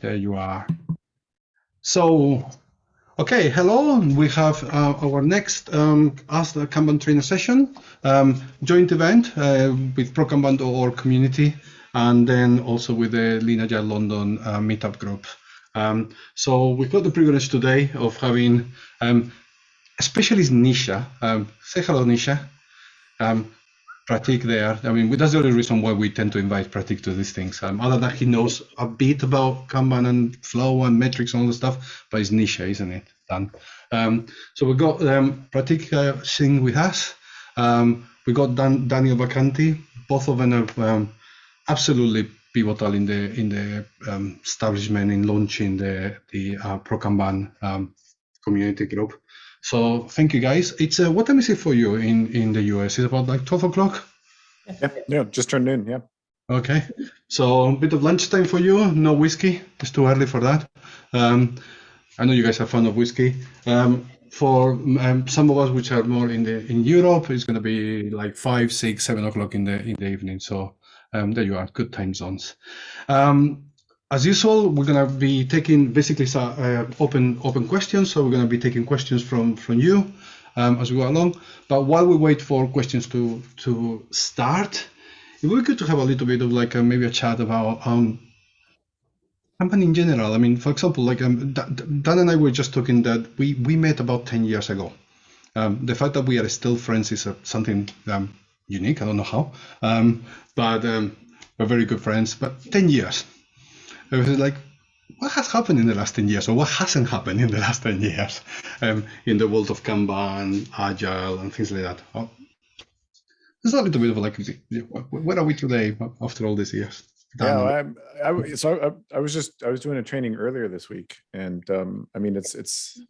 There you are. So, okay, hello. We have uh, our next um, Ask the Kanban Trainer session, um, joint event uh, with ProKanban.org community, and then also with the Lean Agile London uh, meetup group. Um, so we've got the privilege today of having um, specialist Nisha. Um, say hello, Nisha. Prateek there. I mean, that's the only reason why we tend to invite Prateek to these things. Um, other than he knows a bit about Kanban and flow and metrics and all the stuff, but it's niche, isn't it? Dan. Um, so we got um, Prateek uh, Singh with us. Um, we got Dan, Daniel Vacanti. Both of them are um, absolutely pivotal in the in the um, establishment in launching the the uh, ProKanban um, community group. So thank you guys. It's uh, what time is it for you in in the US? It's about like twelve o'clock? Yeah, yeah, just turned noon. Yeah. Okay, so a bit of lunchtime for you. No whiskey. It's too early for that. Um, I know you guys are fond of whiskey. Um, for um, some of us, which are more in the in Europe, it's going to be like five, six, seven o'clock in the in the evening. So um, there you are, good time zones. Um, as usual, we're going to be taking basically uh, open open questions. So we're going to be taking questions from from you um, as we go along. But while we wait for questions to to start, it would be good to have a little bit of like a, maybe a chat about um, company in general. I mean, for example, like um, Dan and I were just talking that we we met about ten years ago. Um, the fact that we are still friends is uh, something um, unique. I don't know how, um, but um, we're very good friends. But ten years it was like, what has happened in the last 10 years or what hasn't happened in the last 10 years um, in the world of Kanban, Agile, and things like that? Well, it's a little bit of like, where are we today after all these years? Yeah, I, I, so I, I, was just I was doing a training earlier this week, and um, I mean it's it's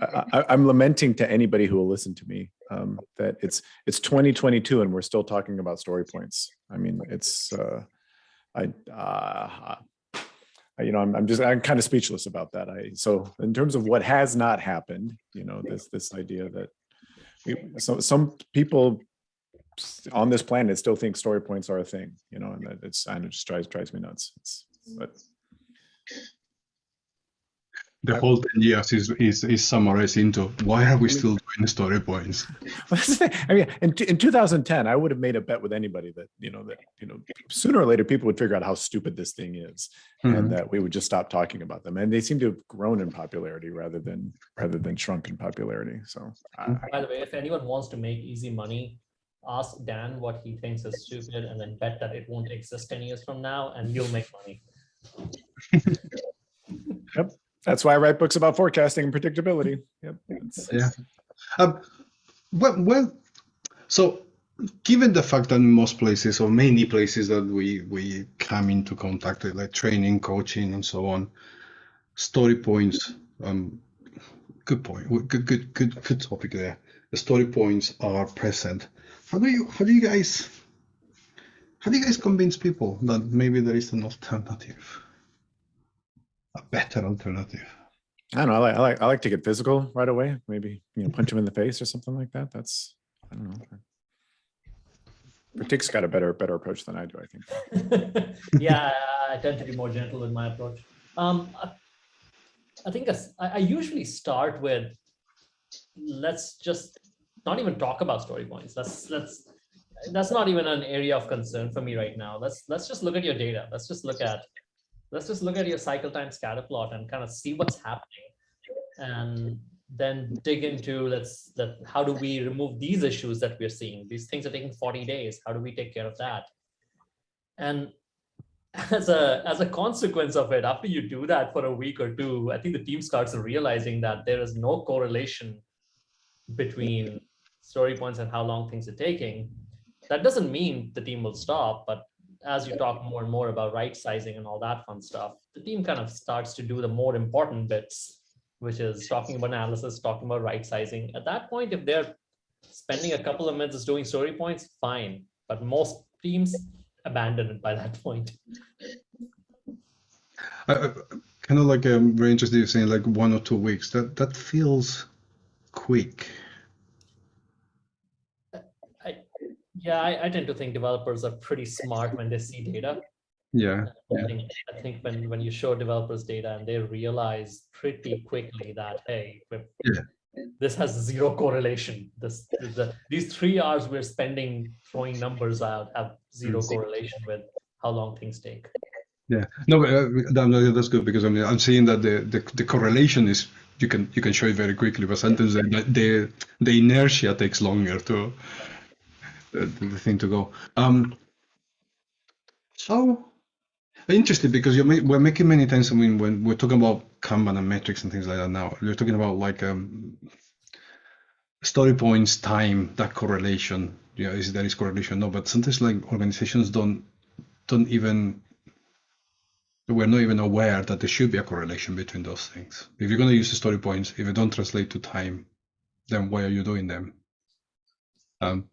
I, am lamenting to anybody who will listen to me um, that it's it's 2022 and we're still talking about story points. I mean it's uh, I uh, you know, I'm, I'm just, I'm kind of speechless about that. I, so in terms of what has not happened, you know, this, this idea that we, so some people on this planet still think story points are a thing, you know, and it's, and it just drives, drives me nuts. It's, but the whole 10 years is, is, is summarized into why are we still doing story points? I mean, in, in 2010, I would have made a bet with anybody that, you know, that, you know, sooner or later people would figure out how stupid this thing is mm -hmm. and that we would just stop talking about them. And they seem to have grown in popularity rather than, rather than shrunk in popularity. So. By the way, if anyone wants to make easy money, ask Dan what he thinks is stupid and then bet that it won't exist 10 years from now and you'll make money. yep. That's why I write books about forecasting and predictability. Yep. yeah. Um, well, well, so given the fact that in most places or many places that we we come into contact with, like training, coaching, and so on, story points. Um, good point. Good, good, good, good topic there. The story points are present. How do you how do you guys how do you guys convince people that maybe there is an alternative? A better alternative. I don't know. I like, I like, I like to get physical right away. Maybe, you know, punch him in the face or something like that. That's, I don't know. Prateek's got a better, better approach than I do, I think. yeah, I tend to be more gentle in my approach. Um, I, I think I, I usually start with, let's just not even talk about story points. Let's, let's, that's not even an area of concern for me right now. Let's, let's just look at your data. Let's just look at let's just look at your cycle time scatter plot and kind of see what's happening. And then dig into let's that how do we remove these issues that we're seeing? These things are taking 40 days. How do we take care of that? And as a as a consequence of it after you do that for a week or two i think the team starts realizing that there is no correlation between story points and how long things are taking. That doesn't mean the team will stop but as you talk more and more about right sizing and all that fun stuff, the team kind of starts to do the more important bits, which is talking about analysis, talking about right sizing. At that point, if they're spending a couple of minutes doing story points, fine. But most teams abandon it by that point. Uh, kind of like um, very interested in saying like one or two weeks. That that feels quick. Yeah, I, I, tend to think developers are pretty smart when they see data. Yeah. I Yeah. think, I think when, when you show developers data and they realize pretty quickly that, hey, Yeah. this has zero correlation. This, the, these three hours we're spending throwing numbers out have zero Mm. correlation with how long things take. Yeah, no, but, uh, that's good because I mean I'm seeing that the, the the correlation is you can you can show it very quickly, but sometimes the the, the inertia takes longer to the, the thing to go. Um, so interesting because you're we're making many times. I mean, when we're talking about Kanban and metrics and things like that now, you're talking about like um, story points, time, that correlation. Yeah, is there is correlation? No, but sometimes like organizations don't don't even we're not even aware that there should be a correlation between those things. If you're going to use the story points, if they don't translate to time, then why are you doing them? Um,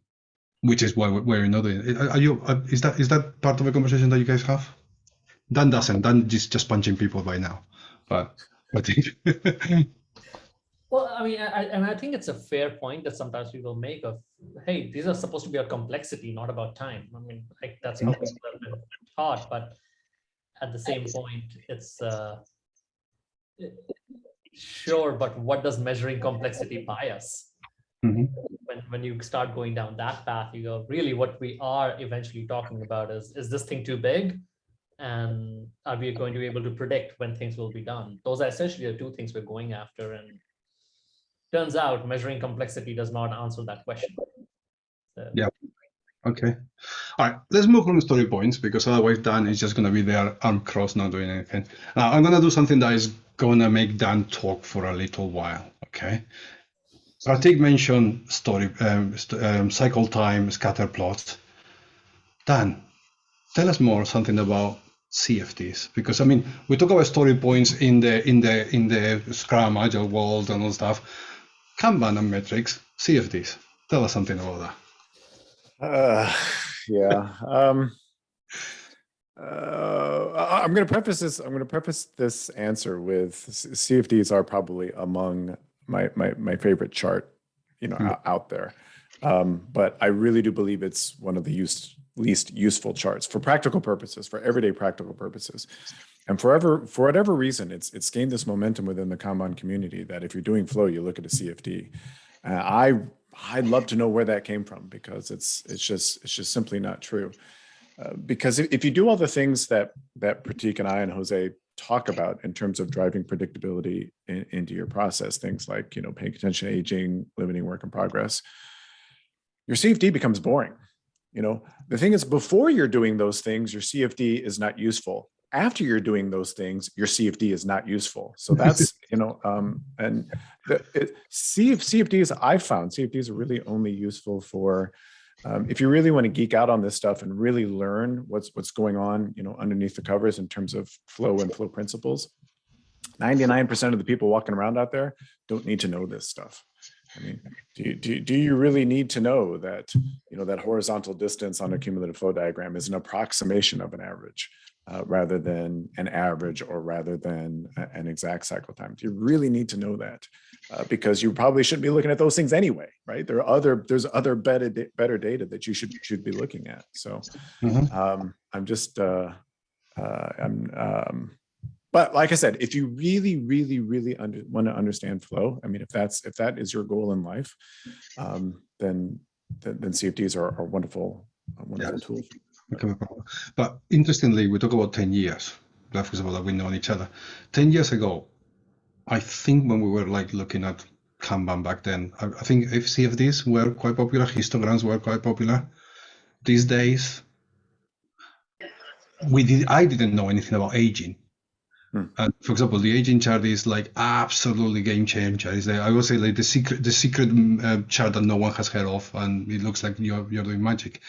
which is why we- we're not doing it. Are you? uh, Is that is that part of a conversation that you guys have? Dan doesn't. Dan is just punching people by now. But I think. Well, I mean, I, and I think it's a fair point that sometimes people make of, hey, these are supposed to be a complexity, not about time. I mean, like that's been taught, but at the same point, it's uh, sure, but what does measuring complexity buy Mhm. When when you start going down that path, you go, really, what we are eventually talking about is, is this thing too big? And are we going to be able to predict when things will be done? Those are essentially the two things we're going after, and turns out measuring complexity does not answer that question. So- Yeah. Okay. All right. Let's move on to story points because otherwise Dan is just going to be there arm crossed, not doing anything. Now I'm going to do something that is going to make Dan talk for a little while. Okay. Prateek mentioned story, um, st- um, cycle time, scatter plots. Dan, tell us more something about CFDs because I mean we talk about story points in the in the in the Scrum Agile world and all stuff. Kanban and metrics, CFDs. Tell us something about that. Uh, yeah. Um, uh, I'm going to preface this. I'm going to preface this answer with CFDs are probably among my my my favorite chart, you know, Hmm. out, out there. Um, but I really do believe it's one of the use, least useful charts for practical purposes, for everyday practical purposes. And forever, for whatever reason, it's it's gained this momentum within the Kanban community that if you're doing flow, you look at a CFD. Uh, I I'd love to know where that came from because it's it's just it's just simply not true. Uh, because if, if you do all the things that that Prateek and I and Jose talk about in terms of driving predictability in, into your process, things like you know paying attention to aging, limiting work in progress, your CFD becomes boring. You know the thing is before you're doing those things, your CFD is not useful. After you're doing those things, your CFD is not useful. So that's you know um, and the it, CF, CFDs I've found CFDs are really only useful for um, if you really want to geek out on this stuff and really learn what's what's going on, you know, underneath the covers in terms of flow and flow principles. 99% of the people walking around out there don't need to know this stuff. I mean, do you, do, do you really need to know that, you know, that horizontal distance on a cumulative flow diagram is an approximation of an average uh, rather than an average or rather than an exact cycle time? You really need to know that? Uh, because you probably shouldn't be looking at those things anyway, right? There are other, there's other better, better data that you should, should be looking at. So Mhm. um, I'm just, uh, uh, I'm, um, but like I said, if you really, really, really under, want to understand flow, I mean, if that's, if that is your goal in life, um, then, then, then CFDs are, are wonderful, a wonderful tools. Okay, But interestingly, we talk about 10 years. That was about that we know each other. 10 years ago, I think when we were like looking at Kanban back then, I, I think if CFDs were quite popular, histograms were quite popular. These days, we did. I didn't know anything about aging. Hmm. For example, the aging chart is like absolutely game changer. I would say like the secret, the secret uh, chart that no one has heard of, and it looks like you're you're doing magic.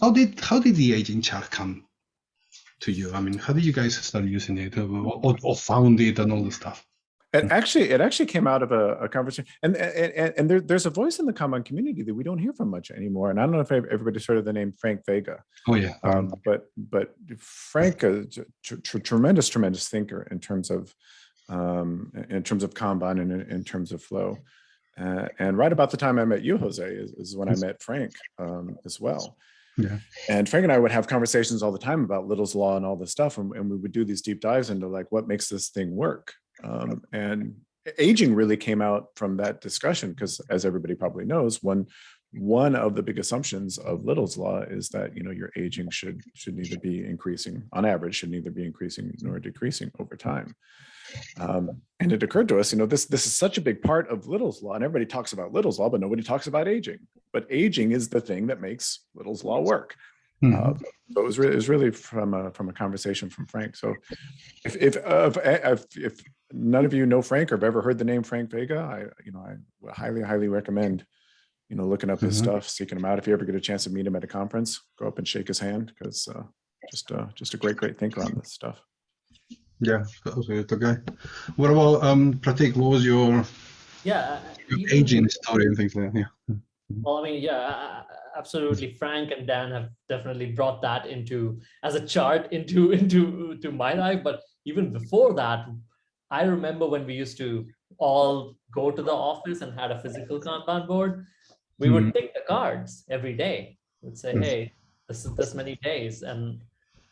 How did how did the aging chart come to you? I mean, how did you guys start using it, or, or, or found it, and all the stuff? It actually, it actually came out of a, a conversation, and and, and, there, there's a voice in the Kanban community that we don't hear from much anymore. And I don't know if everybody's heard of the name Frank Vega. Oh yeah, Um, but but Frank, a tr- tr- tremendous, tremendous thinker in terms of um, in terms of Kanban and in, in terms of flow. Uh, and right about the time I met you, Jose, is, is when I met Frank um, as well. Yeah. And Frank and I would have conversations all the time about Little's Law and all this stuff. And, and we would do these deep dives into like what makes this thing work. Um, and aging really came out from that discussion because as everybody probably knows, one one of the big assumptions of Little's law is that you know your aging should should neither be increasing on average should neither be increasing nor decreasing over time. Um, and it occurred to us, you know, this this is such a big part of Little's law, and everybody talks about Little's law, but nobody talks about aging. But aging is the thing that makes Little's law work. Mhm. Uh, so it was, re- it was really from a, from a conversation from Frank. So if, if, uh, if, if, if none of you know Frank or have ever heard the name Frank Vega, I, you know, I highly, highly recommend, you know, looking up his Mhm. stuff, seeking him out. If you ever get a chance to meet him at a conference, go up and shake his hand because uh, just, uh, just a great, great thinker on this stuff. Yeah, that was it. Okay. What about um, Prateek? What was your, Yeah. your even- aging story and things like that? Yeah. Well, I mean, yeah, a- a- absolutely. Frank and Dan have definitely brought that into as a chart into into to my life. But even before that, I remember when we used to all go to the office and had a physical Kanban board. We would pick the cards every day. We'd say, Mhm. "Hey, this is this many days," and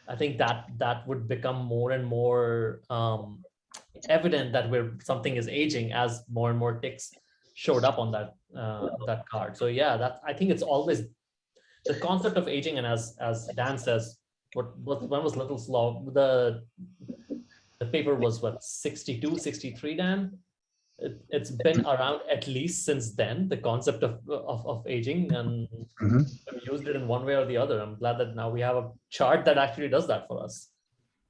I think that that would become more and more um, evident that we're something is aging as more and more ticks showed up on that uh, that card. So yeah, that I think it's always the concept of aging, and as as Dan says, what what when was Little's Law The the paper was what 62, 63, Dan. It, it's been around at least since then. The concept of of, of aging, and Mhm. we've used it in one way or the other. I'm glad that now we have a chart that actually does that for us.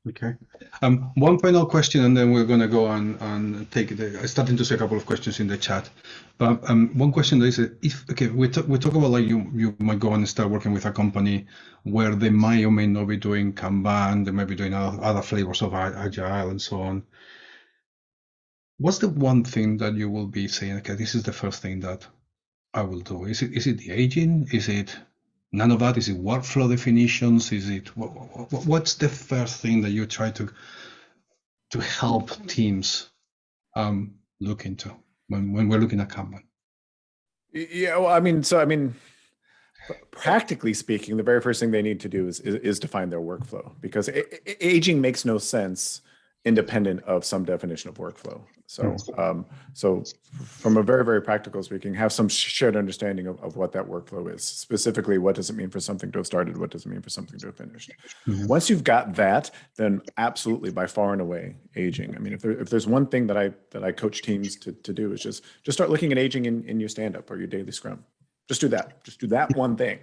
Okay. Um, one final question, and then we're going to go on and take the. I'm starting to see a couple of questions in the chat, but um, one question is uh, if okay, we talk we talk about like you you might go and start working with a company where they may or may not be doing Kanban, they may be doing other, other flavors of agile and so on. What's the one thing that you will be saying? Okay, this is the first thing that I will do. Is it is it the aging? Is it none of that? Is it workflow definitions? Is it what, what, what's the first thing that you try to to help teams um, look into when, when we're looking at Kanban? Yeah, well, I mean, so I mean, practically speaking, the very first thing they need to do is is, is define their workflow because aging makes no sense independent of some definition of workflow. So, um, so from a very very practical speaking, have some shared understanding of, of what that workflow is. Specifically, what does it mean for something to have started? What does it mean for something to have finished? Mhm. Once you've got that, then absolutely by far and away aging. I mean, if there, if there's one thing that I that I coach teams to, to do is just just start looking at aging in, in your stand up or your daily scrum. Just do that. Just do that one thing.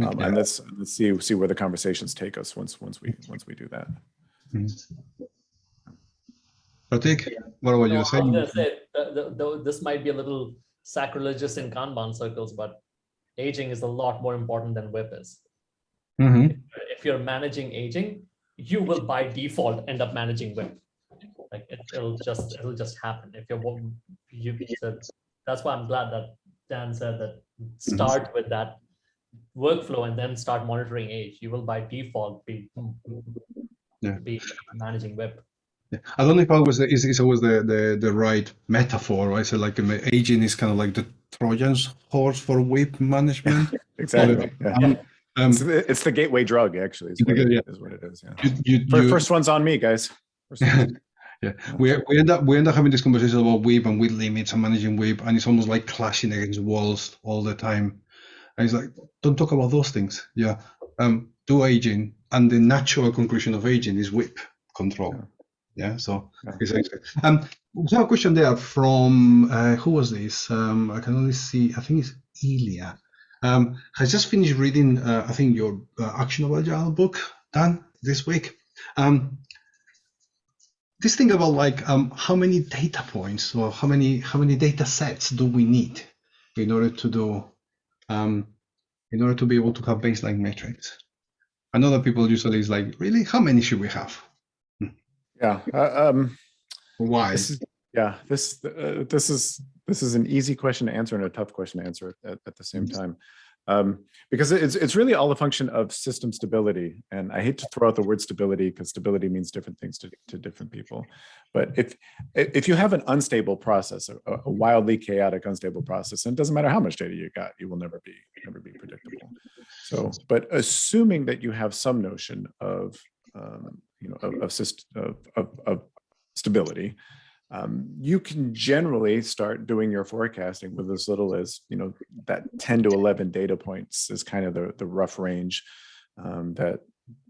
Um, and let's let's see see where the conversations take us once once we once we do that. Prateek, what No, you was saying? say, the- the- this might be a little sacrilegious in Kanban circles, but aging is a lot more important than WIP is. Mhm. If you're managing aging, you will by default end up managing WIP. Like it, it'll just it'll just happen. If you're you that's why I'm glad that Dan said that start with that workflow and then start monitoring age. You will by default be Yeah. be managing WIP. Yeah. I don't know if I was is is always the, the the right metaphor, right? So like um, aging is kind of like the Trojan's horse for WIP management. Exactly. Yeah. Um, um, It's, the- it's the gateway drug, actually. Is what, it, gateway- is what it is. Yeah. you, you, Fir- you- First one's on me, guys. Yeah, we, we end up we end up having this conversation about WIP and WIP limits and managing WIP, and it's almost like clashing against walls all the time. And it's like, don't talk about those things. Yeah, um, do aging, and the natural conclusion of aging is WIP control. Yeah, so Yeah. excellent. Um, we have a question there from uh, who was this? Um, I can only see. I think it's Ilya. Um, has just finished reading. Uh, I think your uh, actionable agile book, Dan, this week. Um, this thing about like um, how many data points or how many how many data sets do we need in order to do um, in order to be able to have baseline metrics i know that people usually is like really how many should we have yeah. Uh, um, why this is, yeah. This uh, this is this is an easy question to answer and a tough question to answer at, at the same time. Um, because it's it's really all a function of system stability. And I hate to throw out the word stability because stability means different things to, to different people. But if if you have an unstable process, a, a wildly chaotic unstable process, and it doesn't matter how much data you got, you will never be never be predictable. So, but assuming that you have some notion of um, you know of of, of, of, stability, um, you can generally start doing your forecasting with as little as you know that 10 to 11 data points is kind of the, the rough range um, that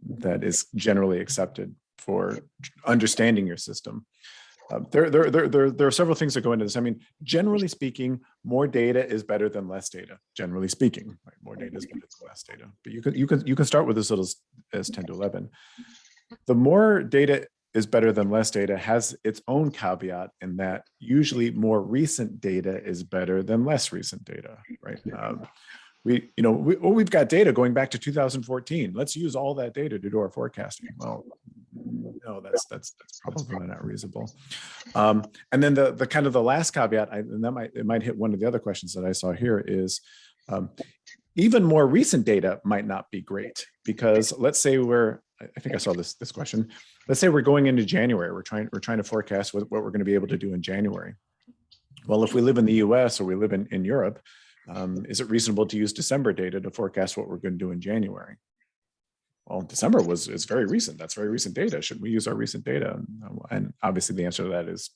that is generally accepted for understanding your system. Um, there, there, there, there, there are several things that go into this. I mean, generally speaking, more data is better than less data. Generally speaking, right? more data is better than less data. But you can you can you can start with as little as, as 10 to 11. The more data is better than less data has its own caveat in that usually more recent data is better than less recent data, right? Um, we, you know, we, well, we've got data going back to 2014. Let's use all that data to do our forecasting. Well, no, that's that's that's probably not reasonable. Um, and then the the kind of the last caveat, I, and that might it might hit one of the other questions that I saw here is um, even more recent data might not be great because let's say we're I think I saw this this question. Let's say we're going into January. We're trying we're trying to forecast what, what we're going to be able to do in January. Well, if we live in the U.S. or we live in in Europe, um, is it reasonable to use December data to forecast what we're going to do in January? Well, December was is very recent. That's very recent data. Should we use our recent data? And obviously, the answer to that is,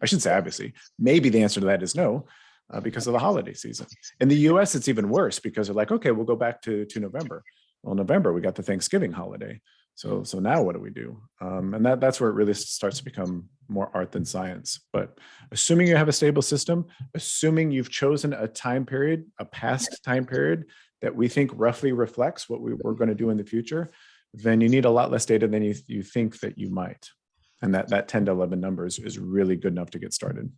I should say obviously. Maybe the answer to that is no, uh, because of the holiday season. In the U.S., it's even worse because they're like, okay, we'll go back to to November well, November, we got the Thanksgiving holiday. So, so now what do we do? Um, and that, that's where it really starts to become more art than science. But assuming you have a stable system, assuming you've chosen a time period, a past time period that we think roughly reflects what we, we're going to do in the future, then you need a lot less data than you, you think that you might. And that, that 10 to 11 numbers is really good enough to get started.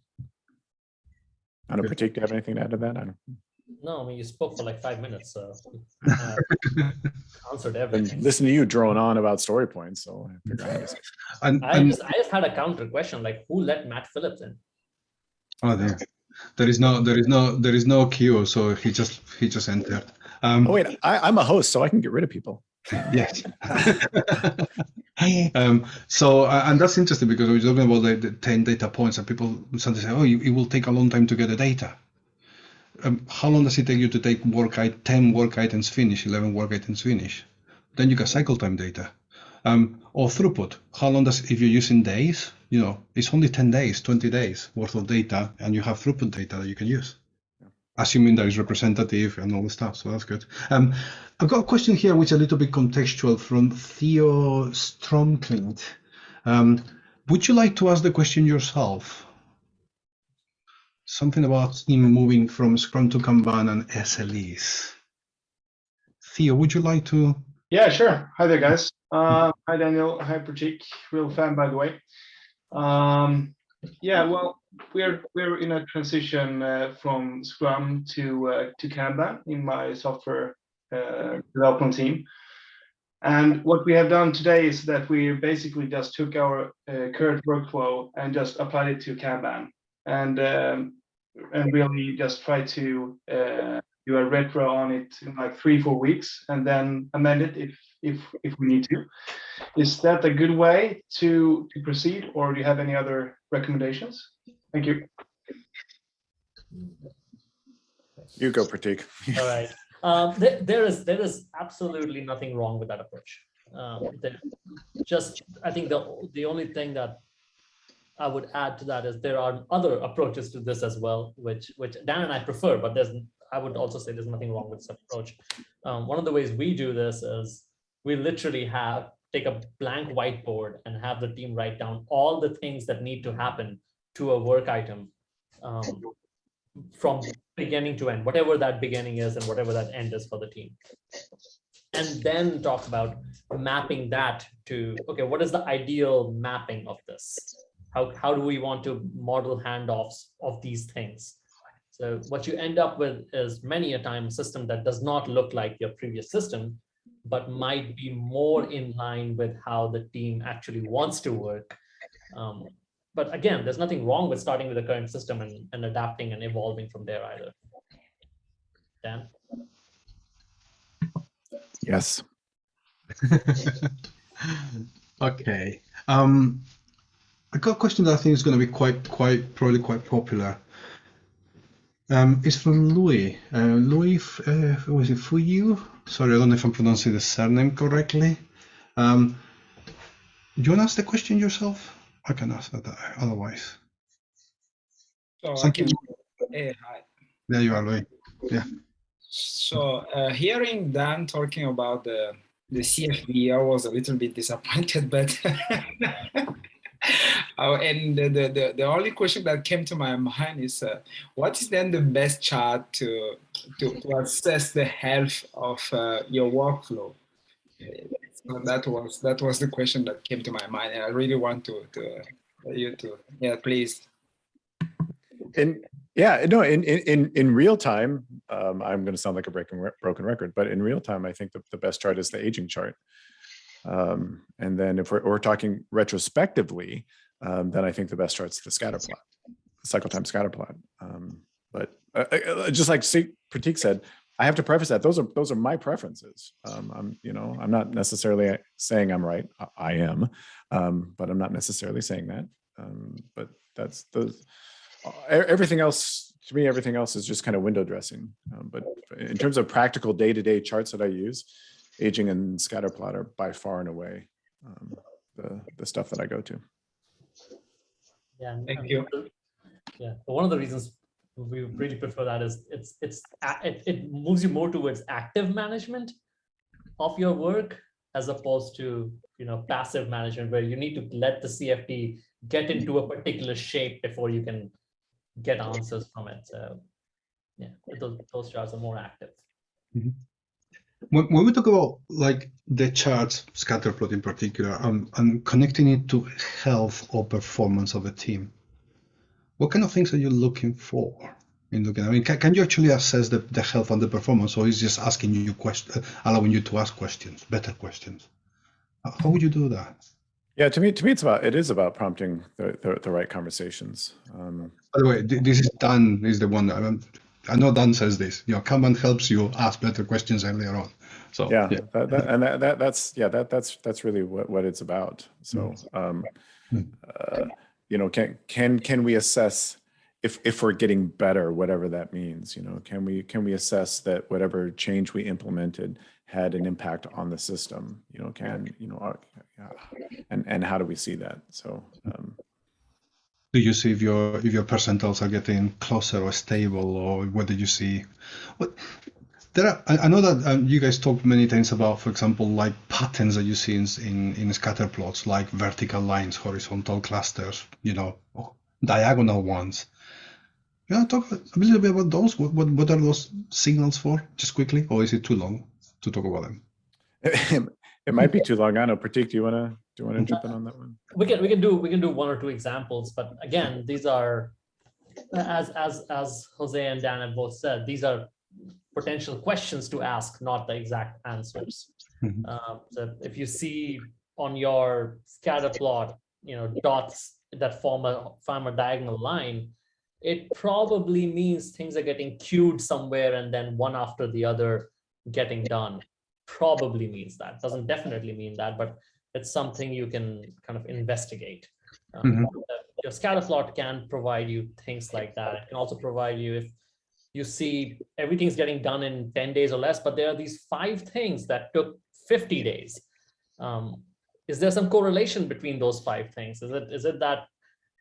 I don't particularly do you have anything to add to that? I don't. No, I mean, you spoke for like five minutes, so uh, answered And everything. listen to you drone on about story points. So I figure I had to- And, I and just, I just had a counter question, like who let Matt Phillips in? oh, there, there is no, there is no, there is no queue, so he just, he just entered. Um, Oh, wait, I, I'm a host, so I can get rid of people. Yes. um, so, and that's interesting because we're talking about the, the 10 data points, and people sometimes say, oh, you, it will take a long time to get the data. Um, how long does it take you to take work i- 10 work items finish, 11 work items finish? Then you got cycle time data. Um, or throughput. How long does, if you're using days, you know, it's only 10 days, 20 days worth of data, and you have throughput data that you can use assuming that is representative and all the stuff. So that's good. Um, I've got a question here, which is a little bit contextual from Theo Stromklint. Um, would you like to ask the question yourself? Something about him moving from Scrum to Kanban and SLEs. Theo, would you like to? Yeah, sure. Hi there, guys. Uh, hi, Daniel. Hi, Prateek. Real fan, by the way. Um, yeah, well, we're we're in a transition uh, from Scrum to uh, to Kanban in my software uh, development team. And what we have done today is that we basically just took our uh, current workflow and just applied it to Kanban, and um, and really just try to uh, do a retro on it in like three four weeks, and then amend it if if if we need to. Is that a good way to to proceed, or do you have any other recommendations? Thank you. You go, Prateek. All right. Um, there, there is there is absolutely nothing wrong with that approach. Um, just I think the the only thing that I would add to that is there are other approaches to this as well, which which Dan and I prefer, but there's I would also say there's nothing wrong with this approach. Um, one of the ways we do this is we literally have take a blank whiteboard and have the team write down all the things that need to happen to a work item um, from beginning to end, whatever that beginning is and whatever that end is for the team. And then talk about mapping that to, okay, what is the ideal mapping of this? How, how do we want to model handoffs of these things? So what you end up with is many a time a system that does not look like your previous system, but might be more in line with how the team actually wants to work. Um, but again, there's nothing wrong with starting with the current system and, and adapting and evolving from there either. Dan? Yes. okay. Um, I got a question that I think is going to be quite, quite, probably quite popular. Um, it's from Louis. Uh, Louis, uh, was it Fuyu? Sorry, I don't know if I'm pronouncing the surname correctly. Um, do you want to ask the question yourself? I can ask that otherwise. So Thank you. hi. There you are, Louis. Yeah. So uh, hearing Dan talking about the the CFD, I was a little bit disappointed, but Oh, and the, the, the, the only question that came to my mind is uh, what is then the best chart to, to, to assess the health of uh, your workflow? That was that was the question that came to my mind, and I really want to, to you to yeah, please. And yeah no in in in, real time um, i'm going to sound like a re- broken record but in real time i think the, the best chart is the aging chart um, and then if we're, we're talking retrospectively um, then i think the best chart's the scatter plot cycle time scatter plot um, but uh, uh, just like prateek said i have to preface that. Those are those are my preferences. Um, i'm you know i'm not necessarily saying i'm right. I, I am. Um, but i'm not necessarily saying that. Um, but that's those everything else to me everything else is just kind of window dressing. Um, but in terms of practical day-to-day charts that i use aging and scatter plot are by far and away um, the the stuff that i go to. Yeah. Thank you. Yeah, but one of the reasons we really prefer that is it's it's it, it moves you more towards active management of your work as opposed to you know passive management where you need to let the CFD get into a particular shape before you can get answers from it. So yeah, those, those charts are more active. When, when we talk about like the charts, scatter plot in particular, um, and connecting it to health or performance of a team, what kind of things are you looking for in looking? I mean, can, can you actually assess the, the health and the performance, or is just asking you question, allowing you to ask questions, better questions? How would you do that? yeah to me to me it's about it is about prompting the the, the right conversations um, By the way, this is Dan is the one. I, know Dan says this. You know, Kanban helps you ask better questions earlier on. So yeah, That, that, and that, that that's yeah that that's that's really what, what it's about so um Mm. uh, you know can can can we assess if if we're getting better whatever that means you know? Can we can we assess that whatever change we implemented had an impact on the system you know? Can you know are, yeah. and and how do we see that? So um do you see if your if your percentiles are getting closer or stable or whether you see? What there are i, I know that um, you guys talked many times about for example like patterns that you see in, in in scatter plots like vertical lines horizontal clusters you know diagonal ones. Yeah talk a little bit about those? What, what what are those signals for? Just quickly or is it too long to talk about them? It might be too long. I know. Prateek do you want to do you want to jump in on that one? We can we can do we can do one or two examples but again these are as as as jose and dan have both said these are potential questions to ask not the exact answers Mhm. um, so if you see on your scatter plot you know dots that form a form a diagonal line it probably means things are getting queued somewhere and then one after the other getting done probably means that doesn't definitely mean that but it's something you can kind of investigate. Um, Mhm. uh, Your scatter plot can provide you things like that. It can also provide you if you see everything's getting done in 10 days or less, but there are these five things that took 50 days. Um, is there some correlation between those five things? Is it is it that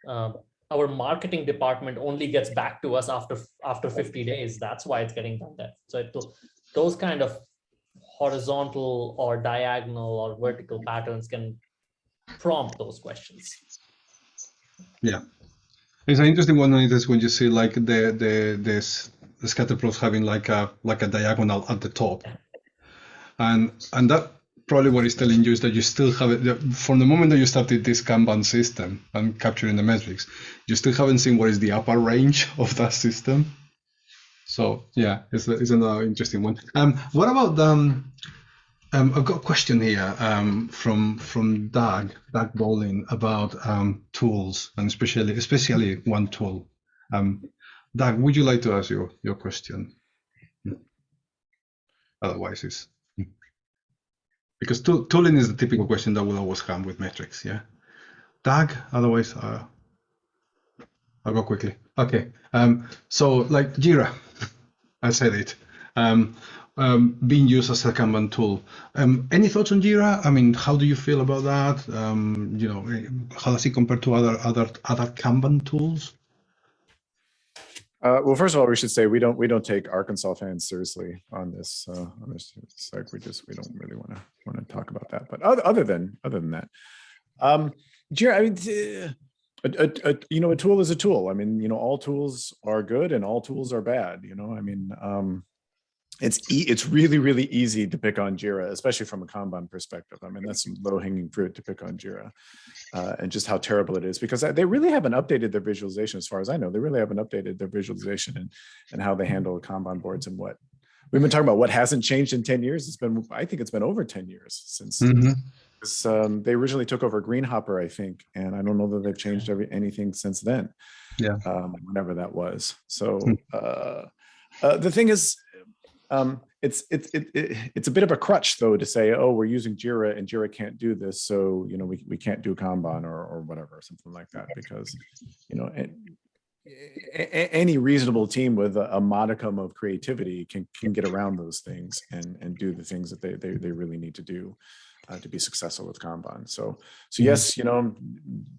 um, our marketing department only gets back to us after after 50 days? That's why it's getting done there. So it, those kind of horizontal or diagonal or vertical patterns can prompt those questions. Yeah. It's an interesting one is when you see like the the this the scatter plots having like a like a diagonal at the top, and and that probably what it's telling you is that you still have it from the moment that you started this Kanban system and capturing the metrics, you still haven't seen what is the upper range of that system. So yeah, it's it's another interesting one. Um, what about um, um, I've got a question here um, from from Doug Doug Bowling about um, tools and especially especially one tool. Um, Doug, would you like to ask your your question? Otherwise, it's because tool, tooling is the typical question that we'll always come with metrics. Yeah. Doug, otherwise, uh, I'll go quickly. Okay. Um, so like Jira, I said it. Um, um, being used as a Kanban tool. Um, any thoughts on Jira? I mean, how do you feel about that? Um, you know, eh, how does it compare to other other other Kanban tools? Uh, well, first of all, we should say we don't we don't take Arkansas fans seriously on this. Uh, on this it's like we just we don't really want to want to talk about that. But other, other than other than that, um, Jira, I mean, a, a, a, you know, a tool is a tool. I mean, you know, all tools are good and all tools are bad. You know, I mean, um, it's e it's really really easy to pick on Jira, especially from a Kanban perspective. I mean, that's some low hanging fruit to pick on Jira, uh, and just how terrible it is because they really haven't updated their visualization, as far as I know. They really haven't updated their visualization and and how they handle Kanban boards and what we've been talking about. What hasn't changed in ten years? It's been I think it's been over ten years since. Mhm. because, um, they originally took over GreenHopper, I think, and I don't know that they've changed every anything since then. Yeah. Um, whenever that was. So Hmm. uh, uh, the thing is, um, it's it's it, it, it's a bit of a crutch though to say, oh, we're using Jira and Jira can't do this, so you know we we can't do Kanban or or whatever, something like that, because you know. any reasonable team with a, a modicum of creativity can can get around those things and and do the things that they they, they really need to do uh, to be successful with Kanban. So, so Mhm. yes, you know,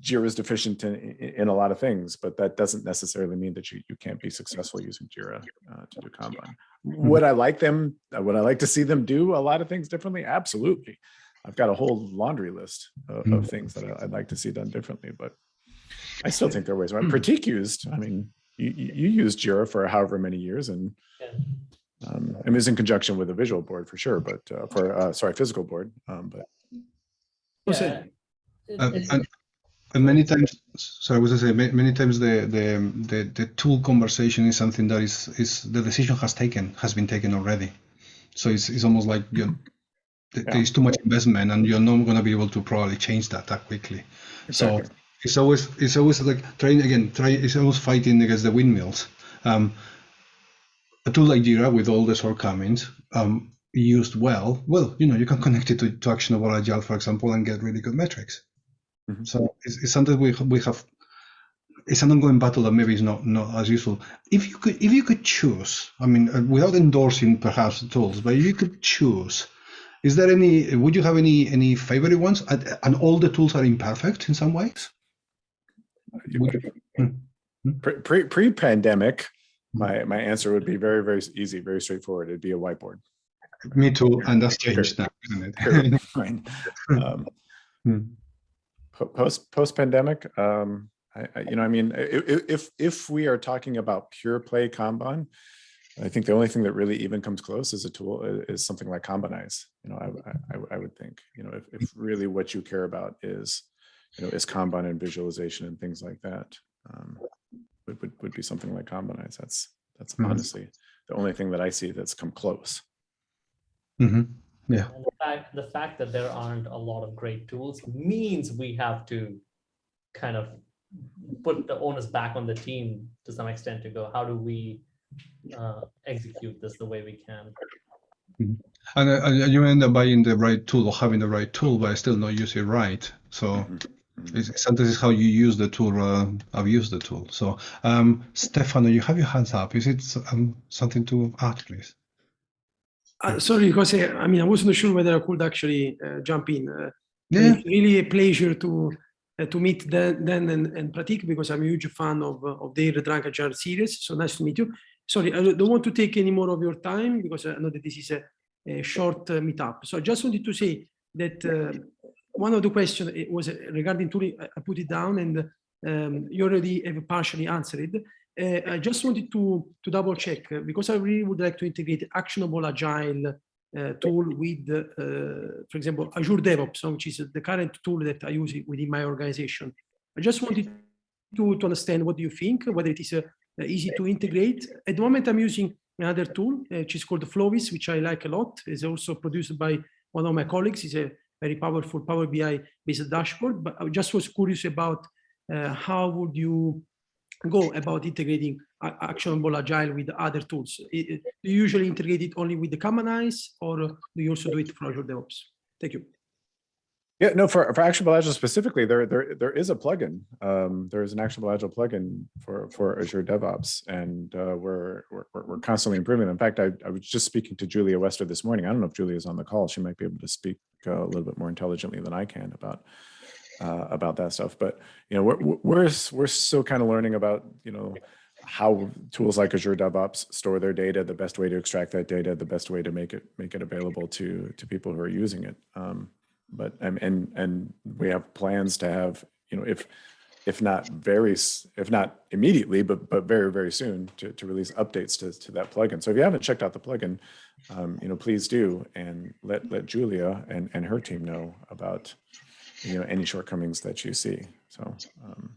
Jira is deficient in, in, a lot of things, but that doesn't necessarily mean that you, you can't be successful using Jira uh, to do Kanban. Would I like them, uh, would I like to see them do a lot of things differently? Absolutely. I've got a whole laundry list of, of things that I'd like to see done differently, but I still think there are ways. Right? Prateek used, I mean, you, you you used Jira for however many years and. Um, I mean, it's in conjunction with a visual board for sure, but uh, for, uh, sorry, physical board, um, but Yeah, it- it- And, and, and many times, so I was going to say, many times the, the the the tool conversation is something that is is the decision has taken has been taken already. So it's it's almost like you th- Yeah. there's too much investment, and you're not going to be able to probably change that that quickly. So it's always it's always like trying again. Try it's always fighting against the windmills. Um, a tool like Jira with all the shortcomings, um, used well, well, you know, you can connect it to, to actionable agile, for example, and get really good metrics. Mhm. So it's, it's something we we have. It's an ongoing battle that maybe is not not as useful. If you could if you could choose, I mean, uh, without endorsing perhaps the tools, but if you could choose, is there any? Would you have any any favorite ones? And, and all the tools are imperfect in some ways. Would you- Pre- pre pre pandemic, my my answer would be very very easy, very straightforward. It'd be a whiteboard. Me too, and that's changed now, isn't it? Fine. Um, Hmm. post post pandemic, um, I, I, you know, I mean, if if we are talking about pure play Kanban, I think the only thing that really even comes close as a tool is something like Kanbanize. You know, I, I, I would think, you know, if, if really what you care about is, you know, is Kanban and visualization and things like that, um, would, would, would be something like Kanbanize. That's, that's Mhm. honestly the only thing that I see that's come close. hmm And the fact, the fact that there aren't a lot of great tools means we have to kind of put the onus back on the team to some extent to go, how do we uh, execute this the way we can? And, uh, you end up buying the right tool or having the right tool, but I still not use it right. So Mhm. Mhm. It's, sometimes it's how you use the tool I've used the tool. So, um, Stefano, you have your hands up. Is it um, something to add, please? Uh, sorry, because uh, I mean I wasn't sure whether I could actually uh, jump in. Uh, Yeah. It's really a pleasure to uh, to meet Dan, Dan and, and Prateek because I'm a huge fan of uh, of their Drunk Agile series. So nice to meet you. Sorry, I don't want to take any more of your time because I know that this is a, a short uh, meetup. So I just wanted to say that uh, one of the questions was uh, regarding tooling. I put it down and um, you already have partially answered it. Uh, I just wanted to to double check uh, because I really would like to integrate actionable agile uh, tool with, uh, for example, Azure DevOps, uh, which is the current tool that I use within my organization. I just wanted to, to understand what do you think, whether it is uh, easy to integrate. At the moment, I'm using another tool, which is called Flowis, which I like a lot. It's also produced by one of my colleagues. It's a very powerful Power BI based dashboard. But I just was curious about uh, how would you go about integrating actionable agile with other tools? Do you usually integrate it only with the Kanbanize or do you also do it for Azure DevOps? Thank you. Yeah, no, for, for Actionable Agile specifically, there, there, there is a plugin. Um, there is an Actionable Agile plugin for, for Azure DevOps, and uh, we're, we're, we're constantly improving. In fact, I, I was just speaking to Julia Wester this morning. I don't know if Julia's on the call. She might be able to speak uh, a little bit more intelligently than I can about uh, about that stuff. But you know, we're we're we're still kind of learning about you know how tools like Azure DevOps store their data, the best way to extract that data, the best way to make it make it available to to people who are using it. Um, but and and and we have plans to have you know if if not very if not immediately but but very very soon to, to release updates to, to that plugin. So if you haven't checked out the plugin um, you know please do and let let julia and and her team know about you know any shortcomings that you see. So um,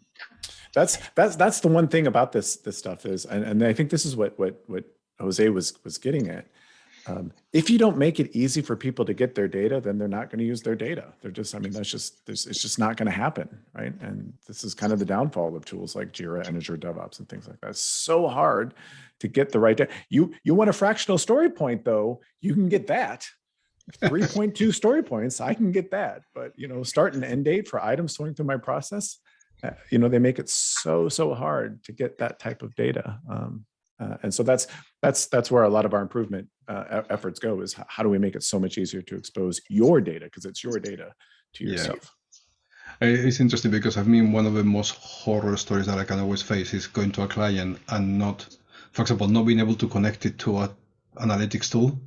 that's that's that's the one thing about this this stuff is and, and i think this is what what what jose was was getting at um, if you don't make it easy for people to get their data, then they're not going to use their data. They're just, I mean, that's just, it's just not going to happen, right? And this is kind of the downfall of tools like Jira and Azure DevOps and things like that. It's so hard to get the right data. You, you want a fractional story point though, you can get that. 3.2 story points, I can get that. But, you know, start and end date for items going through my process, uh, you know, they make it so, so hard to get that type of data. Um, uh, and so that's that's that's where a lot of our improvement uh, efforts go is how do we make it so much easier to expose your data because it's your data to yourself. Uh, It's interesting because I mean one of the most horror stories that I can always face is going to a client and not, for example, not being able to connect it to a analytics tool.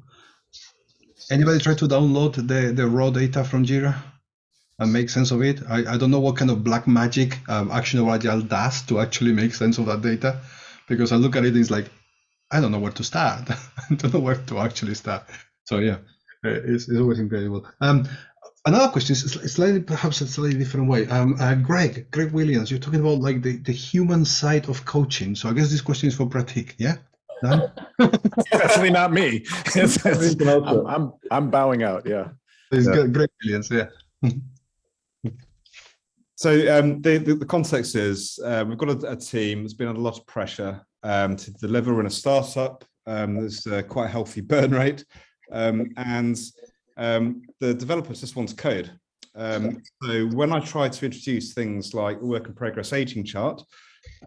Anybody try to download the, the raw data from Jira and make sense of it? I, I don't know what kind of black magic um, Actionable Agile does to actually make sense of that data because I look at it, it's like, I don't know where to start. I don't know where to actually start. So yeah, uh, it's, it's always incredible. Um, another question is slightly, perhaps a slightly different way. Um, uh, Greg, Greg Williams, you're talking about like the, the human side of coaching. So I guess this question is for Prateek. Yeah. Dan? Definitely not me. It's- it's- I'm. I'm I'm bowing out. Yeah. It's Yeah. Greg Williams. Yeah. So um, the, the the context is uh, we've got a, a team that's been under a lot of pressure um, to deliver. In a startup. Um, there's uh, quite a healthy burn rate, um, and um, the developers just want code. So when I try to introduce things like work in progress aging chart,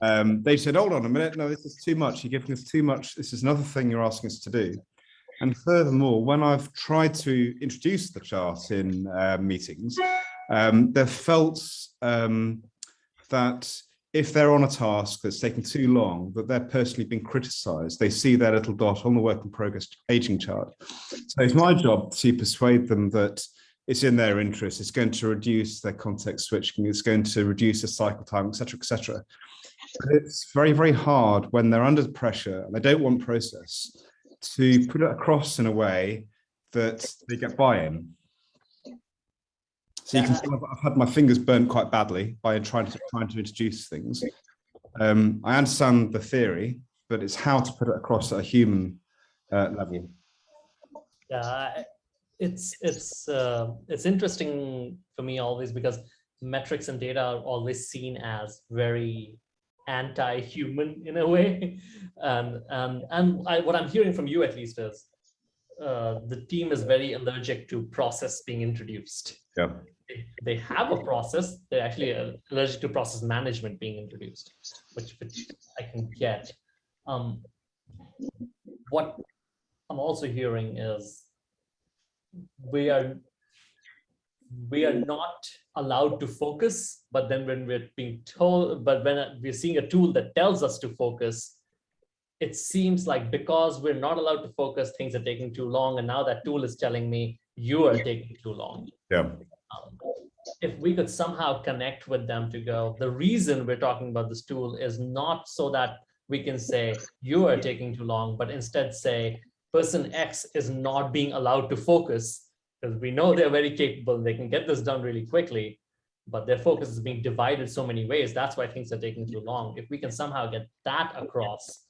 they said, "Hold on a minute, no, this is too much. You're giving us too much. This is another thing you're asking us to do." And furthermore, when I've tried to introduce the chart in uh, meetings, um, they've felt um, that if they're on a task that's taking too long, that they're personally being criticized. They see their little dot on the work in progress aging chart. So it's my job to persuade them that it's in their interest. It's going to reduce their context switching. It's going to reduce the cycle time, et cetera, et cetera. But it's very, very hard when they're under pressure and they don't want process to put it across in a way that they get buy-in. So you can tell I've, I've had my fingers burnt quite badly by trying to trying to introduce things. Um, I understand the theory, but it's how to put it across at a human uh, level. Yeah, it's it's uh, it's interesting for me always because metrics and data are always seen as very anti-human in a way, and and and I, what I'm hearing from you at least is uh, the team is very allergic to process being introduced. Yeah. They, have a process. They're actually allergic to process management being introduced, which which I can get. Um, what I'm also hearing is we are we are not allowed to focus but then when we're being told but when we're seeing a tool that tells us to focus it seems like because we're not allowed to focus things are taking too long and now that tool is telling me you are taking too long Yeah. If we could somehow connect with them to go, the reason we're talking about this tool is not so that we can say you are taking too long, but instead say person X is not being allowed to focus because we know they're very capable. They can get this done really quickly, but their focus is being divided so many ways. That's why things are taking too long. If we can somehow get that across,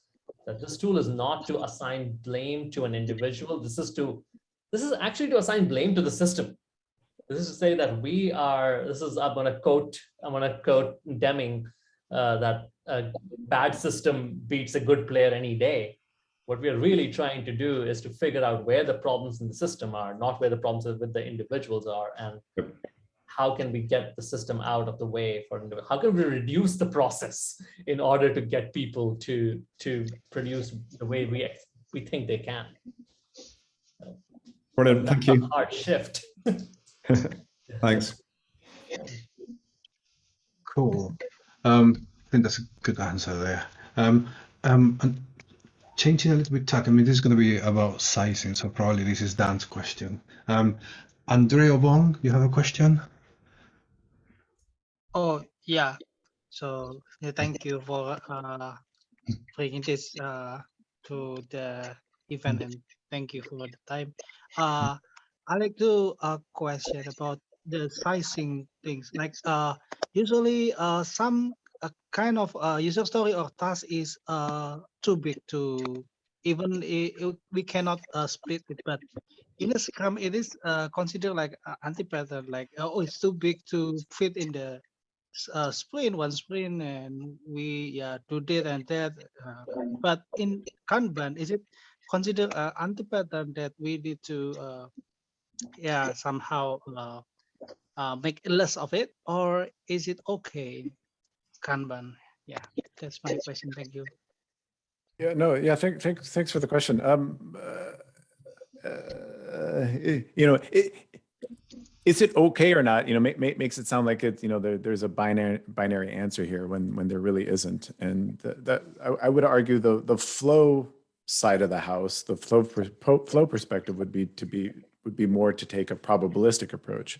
that this tool is not to assign blame to an individual. This is to, this is actually to assign blame to the system. This is to say that we are, this is, I'm gonna quote, I'm gonna quote Deming, uh, that a bad system beats a good player any day. What we are really trying to do is to figure out where the problems in the system are, not where the problems with the individuals are, and Yep. how can we get the system out of the way for how can we reduce the process in order to get people to to produce the way we we think they can. Brilliant, thank you. hard shift. Thanks. Cool. Um, I think that's a good answer there. Um, um, and changing a little bit tack. I mean, this is going to be about sizing, so probably this is Dan's question. Um, Andrea Wong, you have a question? Oh, yeah. So yeah, thank you for uh, bringing this uh, to the event and thank you for the time. Uh, I like to uh, question about the sizing things. Like uh, usually uh, some uh, kind of uh, user story or task is uh, too big to even i- i- we cannot uh, split it, but in Scrum, it is uh, considered like anti-pattern, like oh, it's too big to fit in the uh, sprint, one sprint, and we yeah do that and that. Uh, but in Kanban, is it considered uh, anti-pattern that we need to uh, yeah somehow uh, uh, make less of it, or is it okay Kanban? Yeah, that's my question. Thank you. Yeah, no, yeah, thank, thank, thanks for the question. Um, uh, uh, you know, it, is it okay or not? You know, make, make, makes it sound like it, you know, there, there's a binary, binary answer here when, when there really isn't. And th- that, I, I would argue the, the flow side of the house, the flow, flow perspective would be to be, would be more to take a probabilistic approach.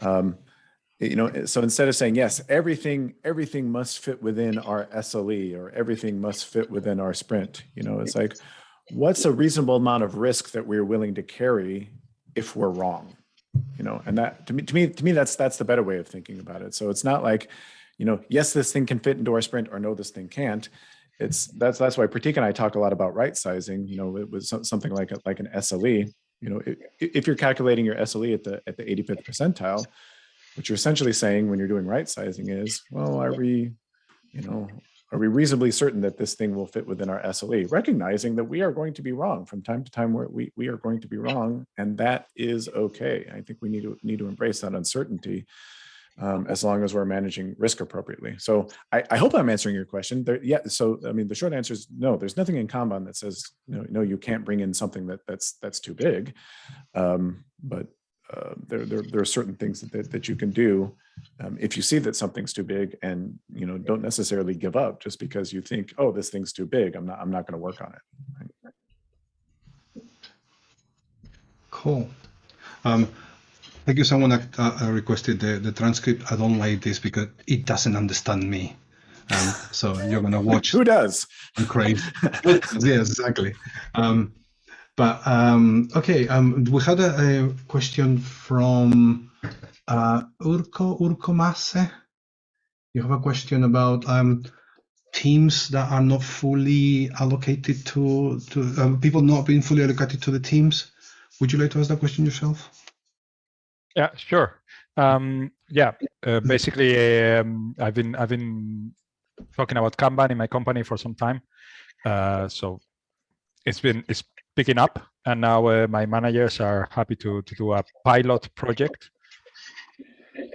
Um, you know, so instead of saying, yes, everything, everything must fit within our SLE or everything must fit within our sprint, you know, it's like, what's a reasonable amount of risk that we're willing to carry if we're wrong? You know, and that to me, to me, to me, that's that's the better way of thinking about it. So it's not like, you know, yes, this thing can fit into our sprint or no, this thing can't. It's that's that's why Prateek and I talk a lot about right sizing, you know, it was something like a, like an SLE, you know, if you're calculating your SLE at the at the 85th percentile, what you're essentially saying when you're doing right sizing is, well, are we, you know, are we reasonably certain that this thing will fit within our SLE, recognizing that we are going to be wrong from time to time where we, we are going to be wrong, and that is okay. I think we need to need to embrace that uncertainty um, as long as we're managing risk appropriately. So I, I hope I'm answering your question. There, yeah. So I mean, the short answer is no. There's nothing in Kanban that says no. No, you can't bring in something that that's that's too big. Um, but uh, there, there there are certain things that, that that you can do um, if you see that something's too big and you know don't necessarily give up just because you think oh this thing's too big i'm not i'm not going to work on it Cool. Um, thank you. Someone uh, uh, requested the, the transcript. I don't like this because it doesn't understand me. Um, so you're gonna watch who does and crave. yes, exactly. Um, but um, okay, um, we had a, a question from uh, Urko Urko Masse. You have a question about um, teams that are not fully allocated to to um, people not being fully allocated to the teams. Would you like to ask that question yourself? Yeah, sure. Um, yeah, uh, basically, um, I've been I've been talking about Kanban in my company for some time, uh, so it's been it's picking up, and now uh, my managers are happy to to do a pilot project.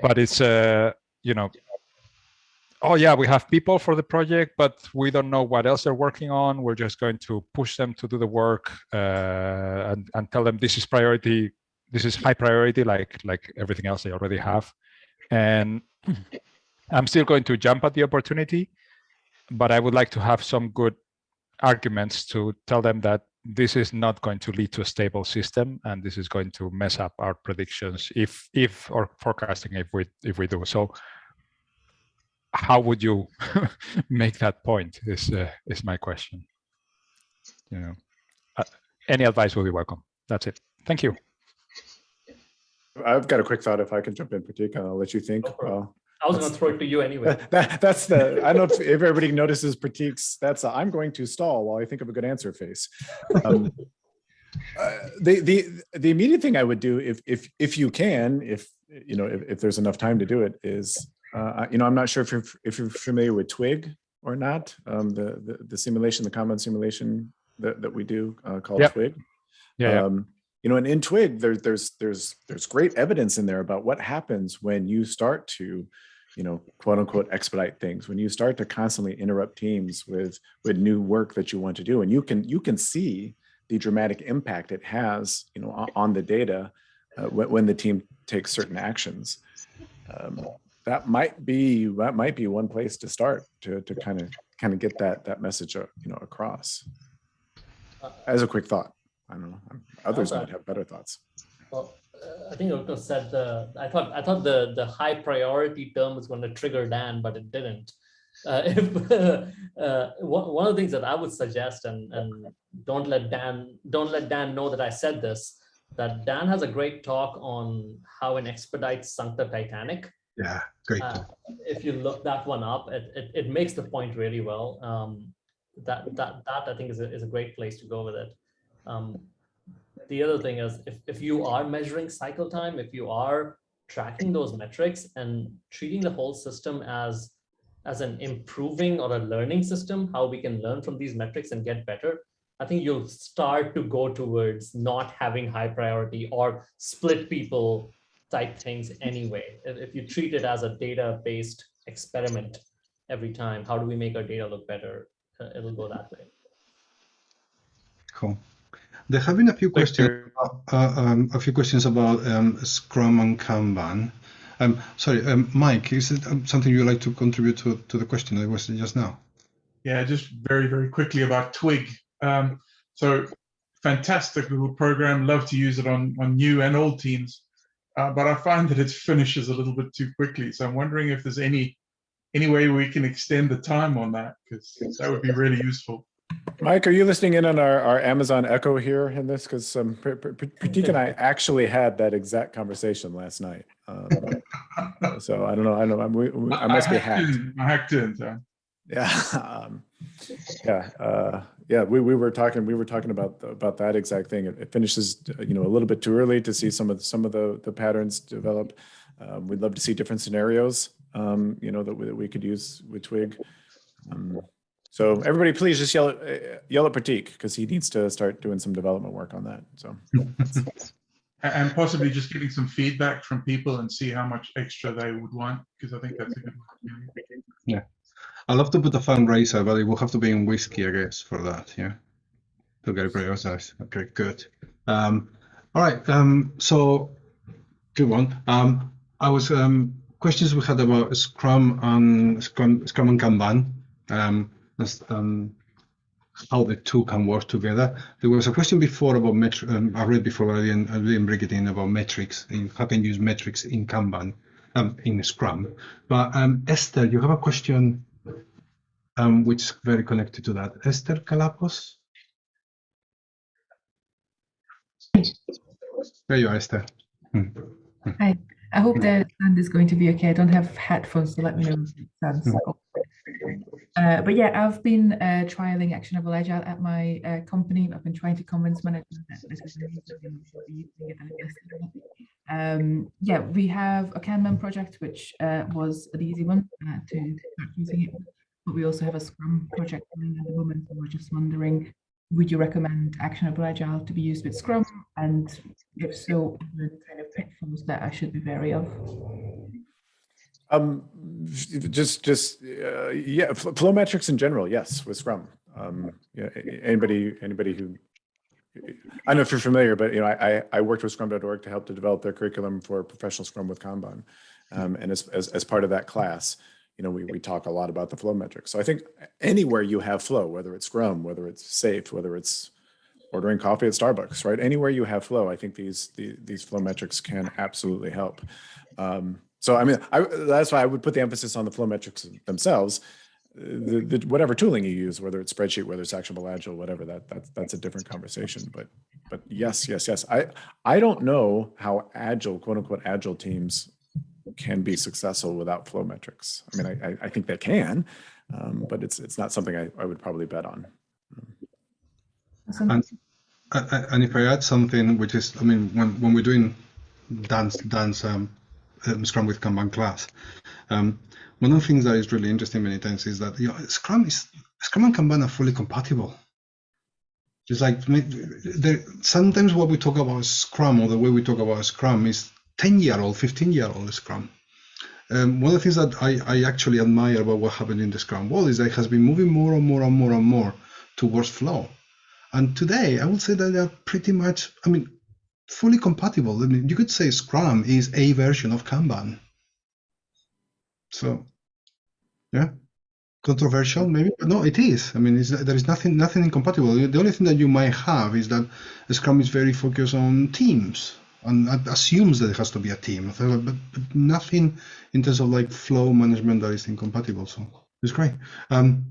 But it's uh, you know, oh yeah, we have people for the project, but we don't know what else they're working on. We're just going to push them to do the work uh, and and tell them this is priority this is high priority like like everything else they already have. And i'm still going to jump at the opportunity but i would like to have some good arguments to tell them that this is not going to lead to a stable system and this is going to mess up our predictions if if or forecasting if we if we do. So how would you make that point is uh, is my question. You know uh, any advice will be welcome. That's it. Thank you i've got a quick thought if i can jump in Prateek, and i'll let you think Go for it. well I was going to throw it to you anyway. that, that- that's the i don't know if, if everybody notices Prateek's, that's i i'm going to stall while i think of a good answer face um, uh, the the the immediate thing i would do if if if you can if you know if, if there's enough time to do it is uh, you know i'm not sure if you're if you're familiar with twig or not um, the, the the simulation the common simulation that, that we do uh, called Yep. Twig. Yeah, yeah. You know, and in Twig, there's there's there's there's great evidence in there about what happens when you start to, you know, quote unquote expedite things. When you start to constantly interrupt teams with with new work that you want to do, and you can you can see the dramatic impact it has, you know, on, the data uh, when, when the team takes certain actions. Um, that might be that might be one place to start to to kind of kind of get that that message uh, you know across. As a quick thought, I don't know. Others Okay. might have better thoughts. Well, uh, I think Otto said the, I thought, I thought the, the high priority term was going to trigger Dan, but it didn't. Uh, if, uh, one, one of the things that I would suggest, and, and don't let Dan, don't let Dan know that I said this, that Dan has a great talk on how an expedite sunk the Titanic. Yeah, great. Uh, if you look that one up, it, it, it makes the point really well. Um, that, that, that I think is a, is a great place to go with it. Um, the other thing is if, if you are measuring cycle time, if you are tracking those metrics and treating the whole system as, as an improving or a learning system, how we can learn from these metrics and get better, I think you'll start to go towards not having high priority or split people type things anyway. If, you treat it as a data-based experiment every time, how do we make our data look better? Uh, it'll go that way. Cool. There have been a few questions. Uh, um, a few questions about um, Scrum and Kanban. Um, sorry, um, Mike, is it um, something you'd like to contribute to, to the question that was just now? Yeah, just very, very quickly about Twig. Um, so fantastic little program. Love to use it on, on new and old teams. Uh, but I find that it finishes a little bit too quickly. So I'm wondering if there's any any way we can extend the time on that because that would be really useful. Mike, are you listening in on our, our Amazon Echo here in this? Because um, Pr- Pr- Pr- Prateek and I actually had that exact conversation last night. Um, so I don't know. I don't know. I'm, we, we- I must be hacked. in. I hacked in. So. Yeah. Um, yeah. Uh, yeah. We, we were talking, we were talking about, about that exact thing. It, it finishes, you know, a little bit too early to see some of, the- some of the, the patterns develop. Um, we'd love to see different scenarios, um, you know, that we, that we could use with Twig. So everybody, please just yell, at- uh, yell at Prateek because he needs to start doing some development work on that. So And possibly just getting some feedback from people and see how much extra they would want because I think that's a good one. Yeah. I'd love to put a fundraiser, but it will have to be in whiskey, I guess, for that. Yeah, to get it prioritized. Okay, good. Um, all right. Um, so good one. Um, I was um, questions we had about Scrum and Scrum, Scrum and Kanban. Um, that's, um, how the two can work together. There was a question before about metri- um, I read before, I didn't, I didn't bring it in about metrics. In how can you use metrics in Kanban, um, in Scrum. But um, Esther, you have a question um, which is very connected to that. Esther Calapos? There you are, Esther. Hmm. Hi, I hope the sound is going to be okay. I don't have headphones, so let me know if it sounds. Uh, but yeah, I've been uh, trialing Actionable Agile at my uh, company. I've been trying to convince management that this is and and. Um, yeah, we have a Kanban project, which uh, was an easy one uh, to start using it. But we also have a Scrum project at the moment. So we're just wondering, would you recommend Actionable Agile to be used with Scrum? And if so, the kind of pitfalls that I should be wary of? um, just, just uh, yeah, flow metrics in general, yes, with Scrum. Um, anybody, anybody who I don't know if you're familiar, but you know, I, I- I worked with Scrum.org to help to develop their curriculum for professional Scrum with Kanban. Um, and as, as, as part of that class, you know, we, we talk a lot about the flow metrics. So I think anywhere you have flow, whether it's Scrum, whether it's SAFe, whether it's ordering coffee at Starbucks, right? Anywhere you have flow, I think these, the, these flow metrics can absolutely help. Um, so I mean, I, that's why I would put the emphasis on the flow metrics themselves. The, the, whatever tooling you use, whether it's spreadsheet, whether it's actionable agile, whatever that that's that's a different conversation. But but yes, yes, yes. I I don't know how agile, quote unquote, agile teams can be successful without flow metrics. I mean, I I, think they can, um, but it's it's not something I, I would probably bet on. And, and if I add something, which is, I mean, when, when we're doing dance, dance um, um, Scrum with Kanban class, um, one of the things that is really interesting many times is that you know, Scrum is Scrum and Kanban are fully compatible. It's like sometimes what we talk about Scrum or the way we talk about Scrum is 10 year old, 15 year old Scrum. Um, one of the things that I, I actually admire about what happened in the Scrum world is that it has been moving more and more and more and more towards flow. And today, I would say that they are pretty much, I mean, fully compatible. I mean, you could say Scrum is a version of Kanban. So, yeah, controversial maybe, but no, it is. I mean, there is nothing nothing incompatible. The only thing that you might have is that Scrum is very focused on teams and assumes that it has to be a team, but, but nothing in terms of like flow management that is incompatible. So it's great. Um,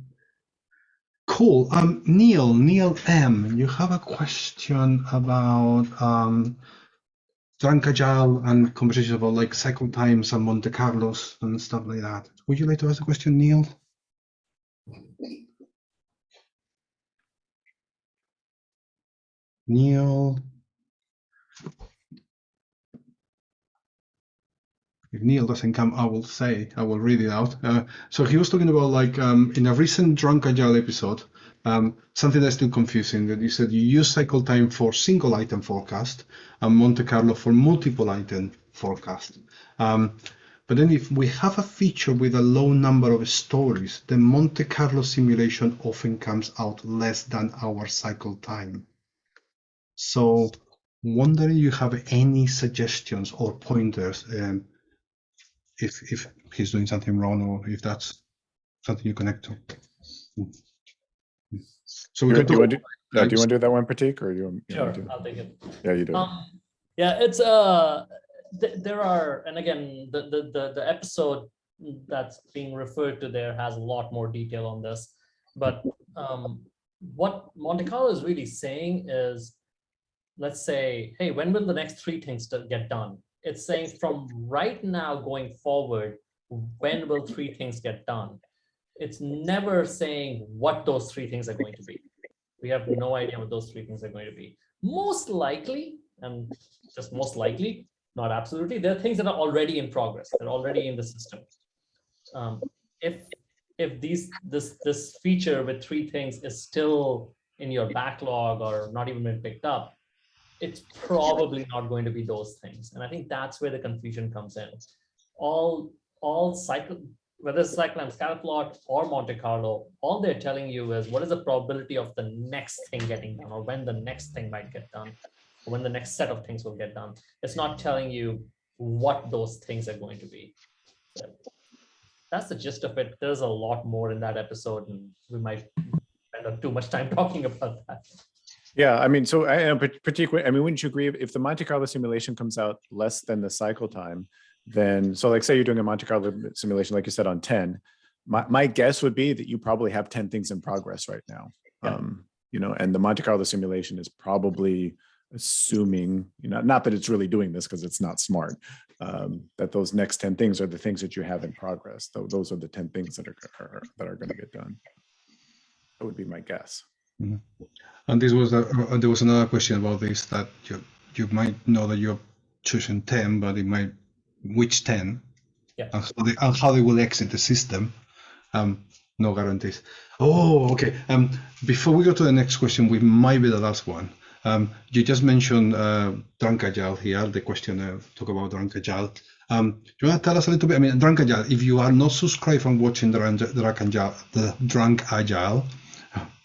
cool. Um, Neil, Neil M, you have a question about um, drunk agile and conversations about like cycle times and Monte Carlos and stuff like that. Would you like to ask a question, Neil? Neil. If Neil doesn't come, I will say, I will read it out. Uh, so he was talking about like um, in a recent Drunk Agile episode, um, something that's still confusing. That you said you use cycle time for single item forecast and Monte Carlo for multiple item forecast. Um, but then if we have a feature with a low number of stories, the Monte Carlo simulation often comes out less than our cycle time. So wondering you have any suggestions or pointers um, if if he's doing something wrong or if that's something you connect to. So we Do can you want to do, uh, do you want to do that one, Prateek, or you? want- you Sure, want to do- I'll take it. Yeah, you do. Um, yeah, it's uh, th there are, and again, the, the the the episode that's being referred to there has a lot more detail on this. But um, what Monte Carlo is really saying is, let's say, hey, when will the next three things to get done? It's saying from right now going forward, when will three things get done? It's never saying what those three things are going to be. We have no idea what those three things are going to be. Most likely, and just most likely, not absolutely, there are things that are already in progress. They're already in the system. Um, if if these this this feature with three things is still in your backlog or not even been picked up, it's probably not going to be those things. And I think that's where the confusion comes in. All all cycle whether it's Cycle Time Scatterplot or Monte Carlo, all they're telling you is what is the probability of the next thing getting done or when the next thing might get done, or when the next set of things will get done. It's not telling you what those things are going to be. So that's the gist of it. There's a lot more in that episode and we might spend too much time talking about that. Yeah, I mean, so I am particularly, I mean, wouldn't you agree if- the Monte Carlo simulation comes out less than the cycle time, then, so like say you're doing a Monte Carlo simulation, like you said, on 10, my, my guess would be that you probably have 10 things in progress right now. Yeah. Um, you know, and the Monte Carlo simulation is probably assuming, you know, not that it's really doing this because it's not smart, um, that those next 10 things are the things that you have in progress. Tho- Those are the 10 things that are, are that are going to get done. That would be my guess. And this was a, uh, there was another question about this that you you might know that you're choosing ten, but it might which ten, Yeah. and how they, and how they will exit the system. Um, no guarantees. Oh, okay. Um, before we go to the next question, we might be the last one. Um, you just mentioned uh, Drunk Agile here. The question uh, talk about Drunk Agile. Um, do you want to tell us a little bit? I mean, Drunk Agile. If you are not subscribed and watching Drunk Drunk Agile, the Drunk Agile,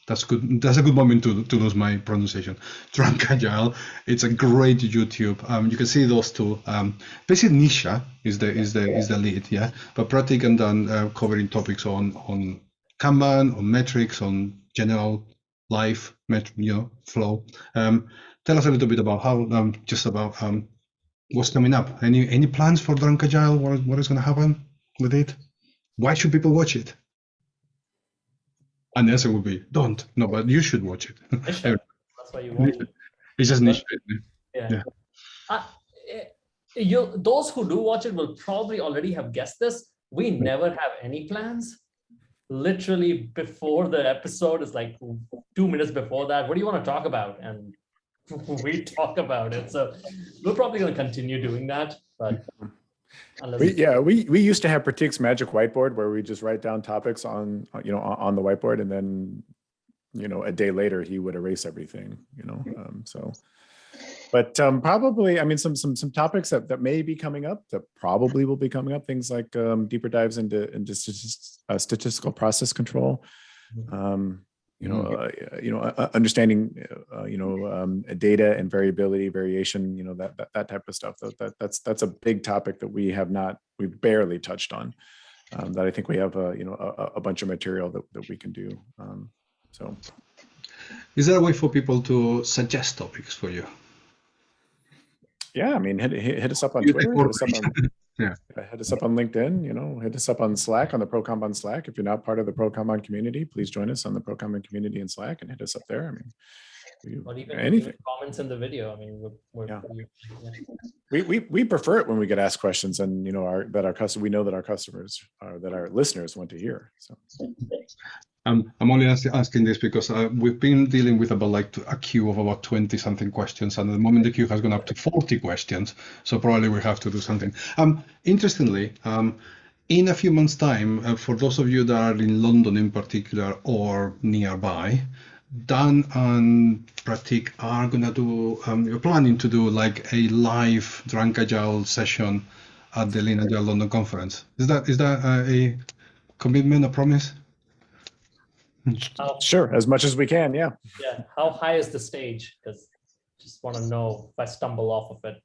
that's good. That's a good moment to, to lose my pronunciation. Drunk Agile. It's a great YouTube. Um, you can see those two. Um, basically, Nisha is the is the is the lead, yeah. But Prateek and Dan uh, covering topics on on Kanban, on metrics, on general life, met, you know, flow. Um, tell us a little bit about how um, just about um, what's coming up. Any any plans for Drunk Agile? What what is going to happen with it? Why should people watch it? And the answer would be don't. No, but you should watch it. Niche, That's why you watch it. it's just niche. Yeah. Yeah. Uh, eh, you those who do watch it will probably already have guessed this. We never have any plans. Literally before the episode is like two minutes before that. What do you want to talk about? And we talk about it. So we're probably going to continue doing that. But We, yeah, we, we used to have Prateek's magic whiteboard where we just write down topics on, you know, on, the whiteboard and then you know, a day later he would erase everything, you know, um, so. But um, probably, I mean, some some some topics that, that may be coming up that probably will be coming up. Things like um, deeper dives into into uh, statistical process control. Um, you know, uh, you know, uh, understanding, uh, you know, um, data and variability, variation. You know, that that, that type of stuff. That, that that's that's a big topic that we have not, we barely touched on. Um, that I think we have a you know a, a bunch of material that that we can do. Um, so. Is there a way for people to suggest topics for you? Yeah, I mean, hit, hit, hit us up on You Twitter, take hit us up on, Yeah. hit us up on LinkedIn, you know, hit us up on Slack, on the ProKanban Slack. If you're not part of the ProKanban community, please join us on the ProKanban community in Slack and hit us up there. I mean, we- Or even, anything. even comments in the video. I mean, we're, we're, Yeah. we- yeah. We, we, we prefer it when we get asked questions and, you know, our, that our customer, we know that our customers, uh, that our listeners want to hear, so. Um, I'm only ask, asking this because uh, we've been dealing with about like a queue of about 20 something questions, and at the moment the queue has gone up to 40 questions. So probably we have to do something. Um, interestingly, um, in a few months' time, uh, for those of you that are in London in particular or nearby, Dan and Pratik are gonna do. Um, you're planning to do like a live Drunk Agile session at the Lean Agile London conference. Is that is that uh, a commitment, a promise? How, Sure, as much as we can, yeah. yeah. How high is the stage? Because just want to know if I stumble off of it.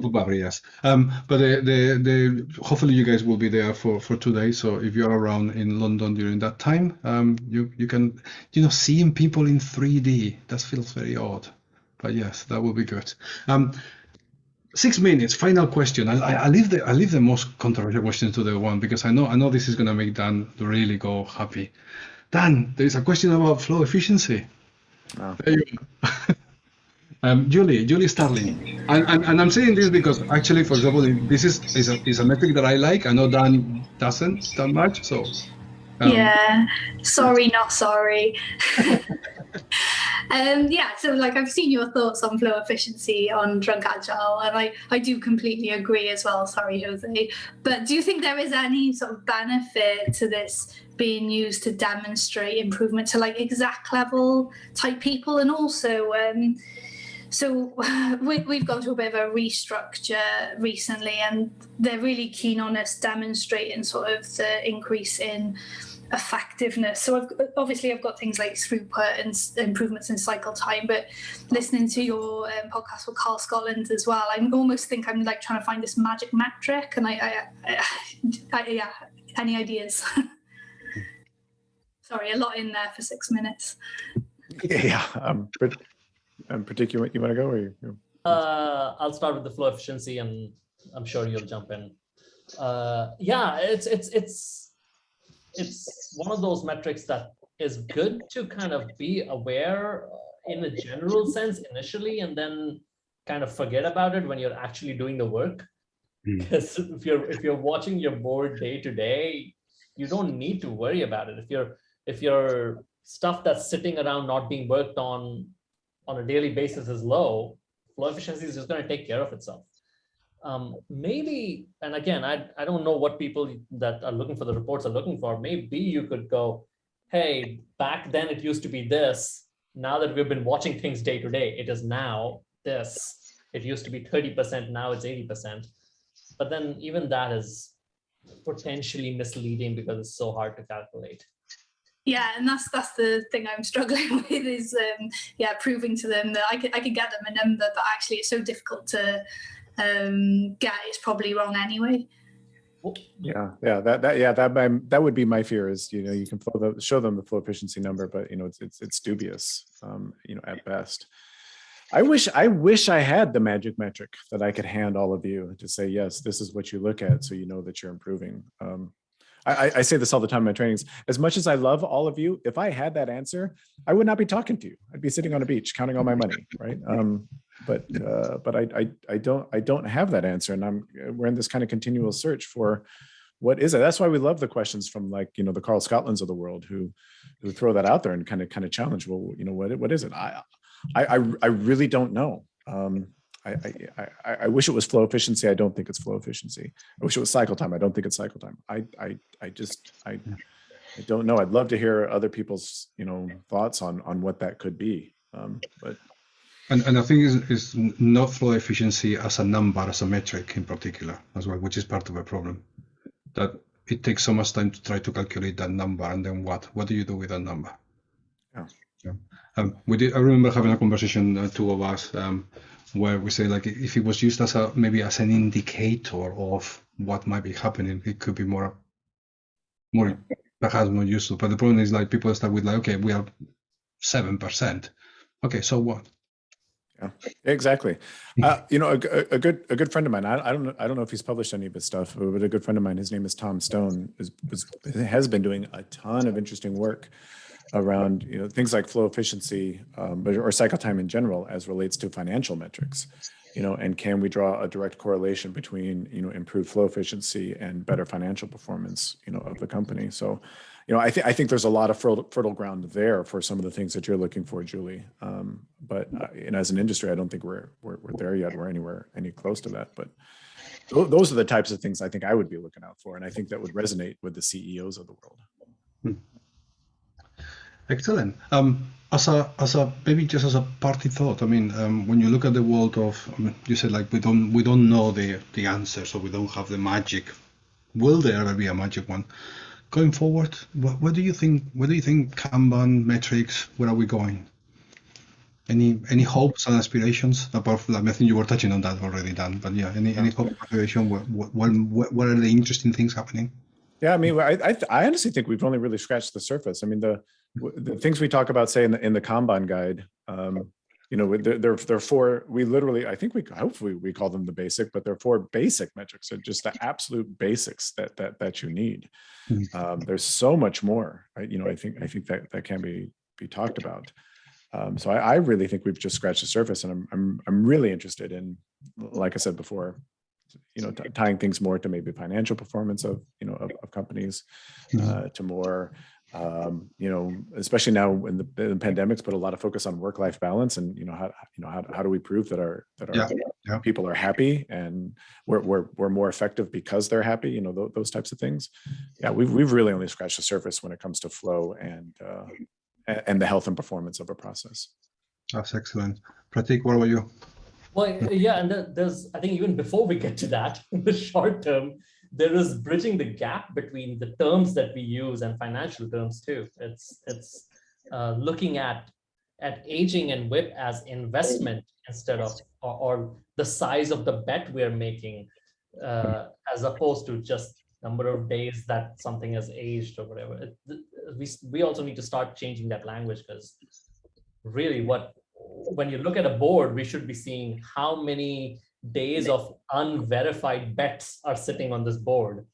put barriers. Um, but the, the, the, hopefully you guys will be there for, for two days. So if you're around in London during that time, um, you, you can, you know, seeing people in 3D, that feels very odd. But yes, that will be good. Um, six minutes, final question. I, I, I leave the, I leave the most controversial question to the one because I know, I know this is going to make Dan really go happy. Dan, there is a question about flow efficiency. Oh. There you go. Um, Julie, Julie Starling, and, and, and I'm saying this because actually, for example, this is is a, is a metric that I like. I know Dan doesn't that much, so um, yeah. Sorry not sorry. Um yeah so like i've seen your thoughts on flow efficiency on drunk agile and i i do completely agree as well. Sorry jose. But do you think there is any sort of benefit to this being used to demonstrate improvement to like exact level type people? And also um so we, we've gone through a bit of a restructure recently and they're really keen on us demonstrating sort of the increase in effectiveness so I've, obviously i've got things like throughput and improvements in cycle time but listening to your um, podcast with carl scotland as well i almost think i'm like trying to find this magic metric and i, I, I, I yeah any ideas sorry a lot in there for six minutes Yeah, um, but, um, particular, you want to go or you? you- Uh, I'll start with the flow efficiency, and I'm sure you'll jump in. Uh, yeah, it's it's it's it's one of those metrics that is good to kind of be aware uh, in a general sense initially, and then kind of forget about it when you're actually doing the work. Hmm. Because if you're if you're watching your board day to day, you don't need to worry about it. If you're if your stuff that's sitting around not being worked on on a daily basis is low, flow efficiency is just going to take care of itself. Um, maybe, and again, I, I don't know what people that are looking for the reports are looking for. Maybe you could go, hey, back then it used to be this. Now that we've been watching things day to day, it is now this. It used to be 30%, now it's 80%. But then even that is potentially misleading because it's so hard to calculate. Yeah, and that's that's the thing I'm struggling with is um, yeah proving to them that I could I could get them a number, but actually it's so difficult to um, get. It's probably wrong anyway. Yeah, yeah, that, that, yeah, that, my- that would be my fear is, you know, you can flow the, show them the flow efficiency number, but you know, it's, it's, it's dubious, um, you know, at best. I wish, I wish I had the magic metric that I could hand all of you to say, yes, this is what you look at, so you know that you're improving. Um, I, I- I say this all the time in my trainings, as much as I love all of you, if I had that answer, I would not be talking to you. I'd be sitting on a beach counting all my money, right? Um, but, uh, but I, I, I don't, I don't have that answer and I'm, we're in this kind of continual search for what is it? That's why we love the questions from like, you know, the Carl Scotlands of the world who, who throw that out there and kind of, kind of challenge, well, you know, what, what is it? I, I, I, really don't know. Um, I, I, I, I wish it was flow efficiency. I don't think it's flow efficiency. I wish it was cycle time. I don't think it's cycle time. I, I, I just, I, I don't know. I'd love to hear other people's, you know, thoughts on on what that could be. Um, but And, and I think is is not flow efficiency as a number, as a metric in particular, as well, which is part of the problem. That it takes so much time to try to calculate that number, and then what? What do you do with that number? Yeah. Yeah. Um, we did. I remember having a conversation, uh, two of us, um, where we say like if it was used as a maybe as an indicator of what might be happening, it could be more, more perhaps more useful. But the problem is like people start with like, okay, we are seven percent. Okay, so what? Yeah, exactly. Uh, you know, a, a- good a good friend of mine. I, I don't know. I don't know if he's published any of his stuff, but a good friend of mine. His name is Tom Stone. Is, is has been doing a ton of interesting work around you know things like flow efficiency um, or cycle time in general as relates to financial metrics. You know, and can we draw a direct correlation between you know improved flow efficiency and better financial performance you know of the company? So, you know, I think I think there's a lot of fertile, fertile ground there for some of the things that you're looking for, Julie. Um, but uh, and as an industry, I don't think we're, we're we're there yet. We're anywhere any close to that. But tho- those are the types of things I think I would be looking out for, and I think that would resonate with the CEOs of the world. Excellent. Um, as a as a maybe just as a party thought, I mean, um, when you look at the world of, I mean, you said like we don't we don't know the the answer, so we don't have the magic. Will there ever be a magic one? Going forward, what, what do you think? Where do you think Kanban metrics? Where are we going? Any any hopes and aspirations? Apart from, that? I think you were touching on that already, Dan. But yeah, any any hope aspiration? What what what, what are the interesting things happening? Yeah, I mean, I, I, I honestly think we've only really scratched the surface. I mean, the, the things we talk about, say in the, in the Kanban guide, um, you know, they're, they're, they're four, we literally, I think we, hopefully we call them the basic, but they're four basic metrics. They're just the absolute basics that, that, that you need. Mhm. Um, there's so much more, I, you know, I think, I think that, that can be, be talked about. Um, so I, I really think we've just scratched the surface and I'm, I'm, I'm really interested in, like I said before, you know, tying things more to maybe financial performance of, you know, of, of companies, Mhm. uh, to more, um, you know, especially now in the, the pandemics put a lot of focus on work-life balance and, you know, how, you know, how, how do we prove that our, that our Yeah, yeah. people are happy and we're, we're, we're more effective because they're happy, you know, tho- those types of things. Yeah, we've, we've really only scratched the surface when it comes to flow and, uh, and the health and performance of a process. That's excellent. Prateek, what about you? Well, yeah, and there's, I think even before we get to that, in the short term, there is bridging the gap between the terms that we use and financial terms too. It's it's uh, looking at at aging and WIP as investment instead of or, or the size of the bet we're making, uh, as opposed to just number of days that something has aged or whatever. It, we we also need to start changing that language because really what when you look at a board, we should be seeing how many days of unverified bets are sitting on this board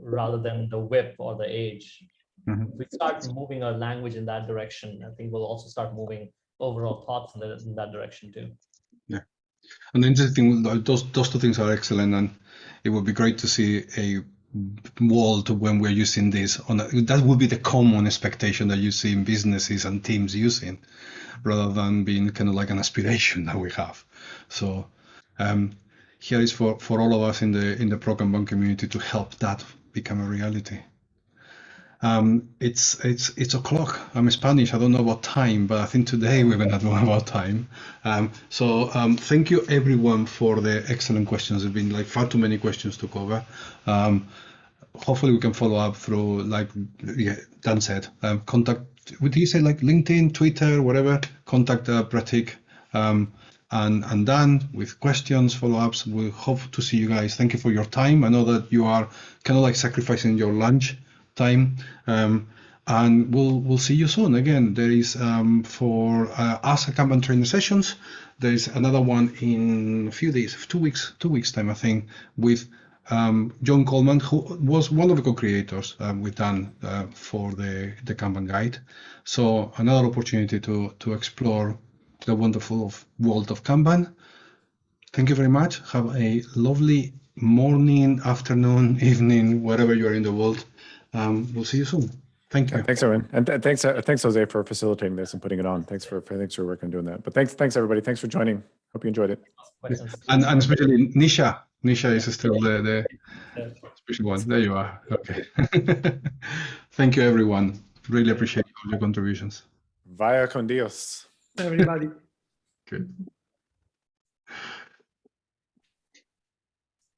rather than the WIP or the age. Mhm. If we start moving our language in that direction, I think we'll also start moving overall thoughts in, the, in that direction too. Yeah. And the interesting, those those two things are excellent, and it would be great to see a world when we're using this. On a, that would be the common expectation that you see in businesses and teams using, rather than being kind of like an aspiration that we have. So um, here is for for all of us in the in the Pro Kanban community to help that become a reality. Um, it's it's it's o'clock. I'm Spanish. I don't know about time, but I think today we're gonna know about time. Um, so um, thank you everyone for the excellent questions. There've been like far too many questions to cover. Um, hopefully we can follow up through like yeah, Dan said. Um, contact. Would you say like LinkedIn, Twitter, whatever? Contact uh, Prateek. Um, and and Dan with questions, follow-ups. We hope to see you guys. Thank you for your time. I know that you are kind of like sacrificing your lunch time. Um, and we'll we'll see you soon. Again, there is um, for uh, us at Kanban training sessions. There is another one in a few days, two weeks, two weeks time, I think, with um, John Coleman, who was one of the co-creators uh, with Dan uh, for the the Kanban guide. So another opportunity to to explore the wonderful of world of Kanban. Thank you very much. Have a lovely morning, afternoon, evening, wherever you are in the world. Um, we'll see you soon. Thank you. Thanks, Owen. And th- thanks, uh, thanks, Jose, for facilitating this and putting it on. Thanks for, for thanks for working on doing that. But thanks, thanks everybody. Thanks for joining. Hope you enjoyed it. And, and especially Nisha. Nisha is still the, the special one. There you are. Okay. Thank you, everyone. Really appreciate all your contributions. Vaya con Dios. Everybody. Good.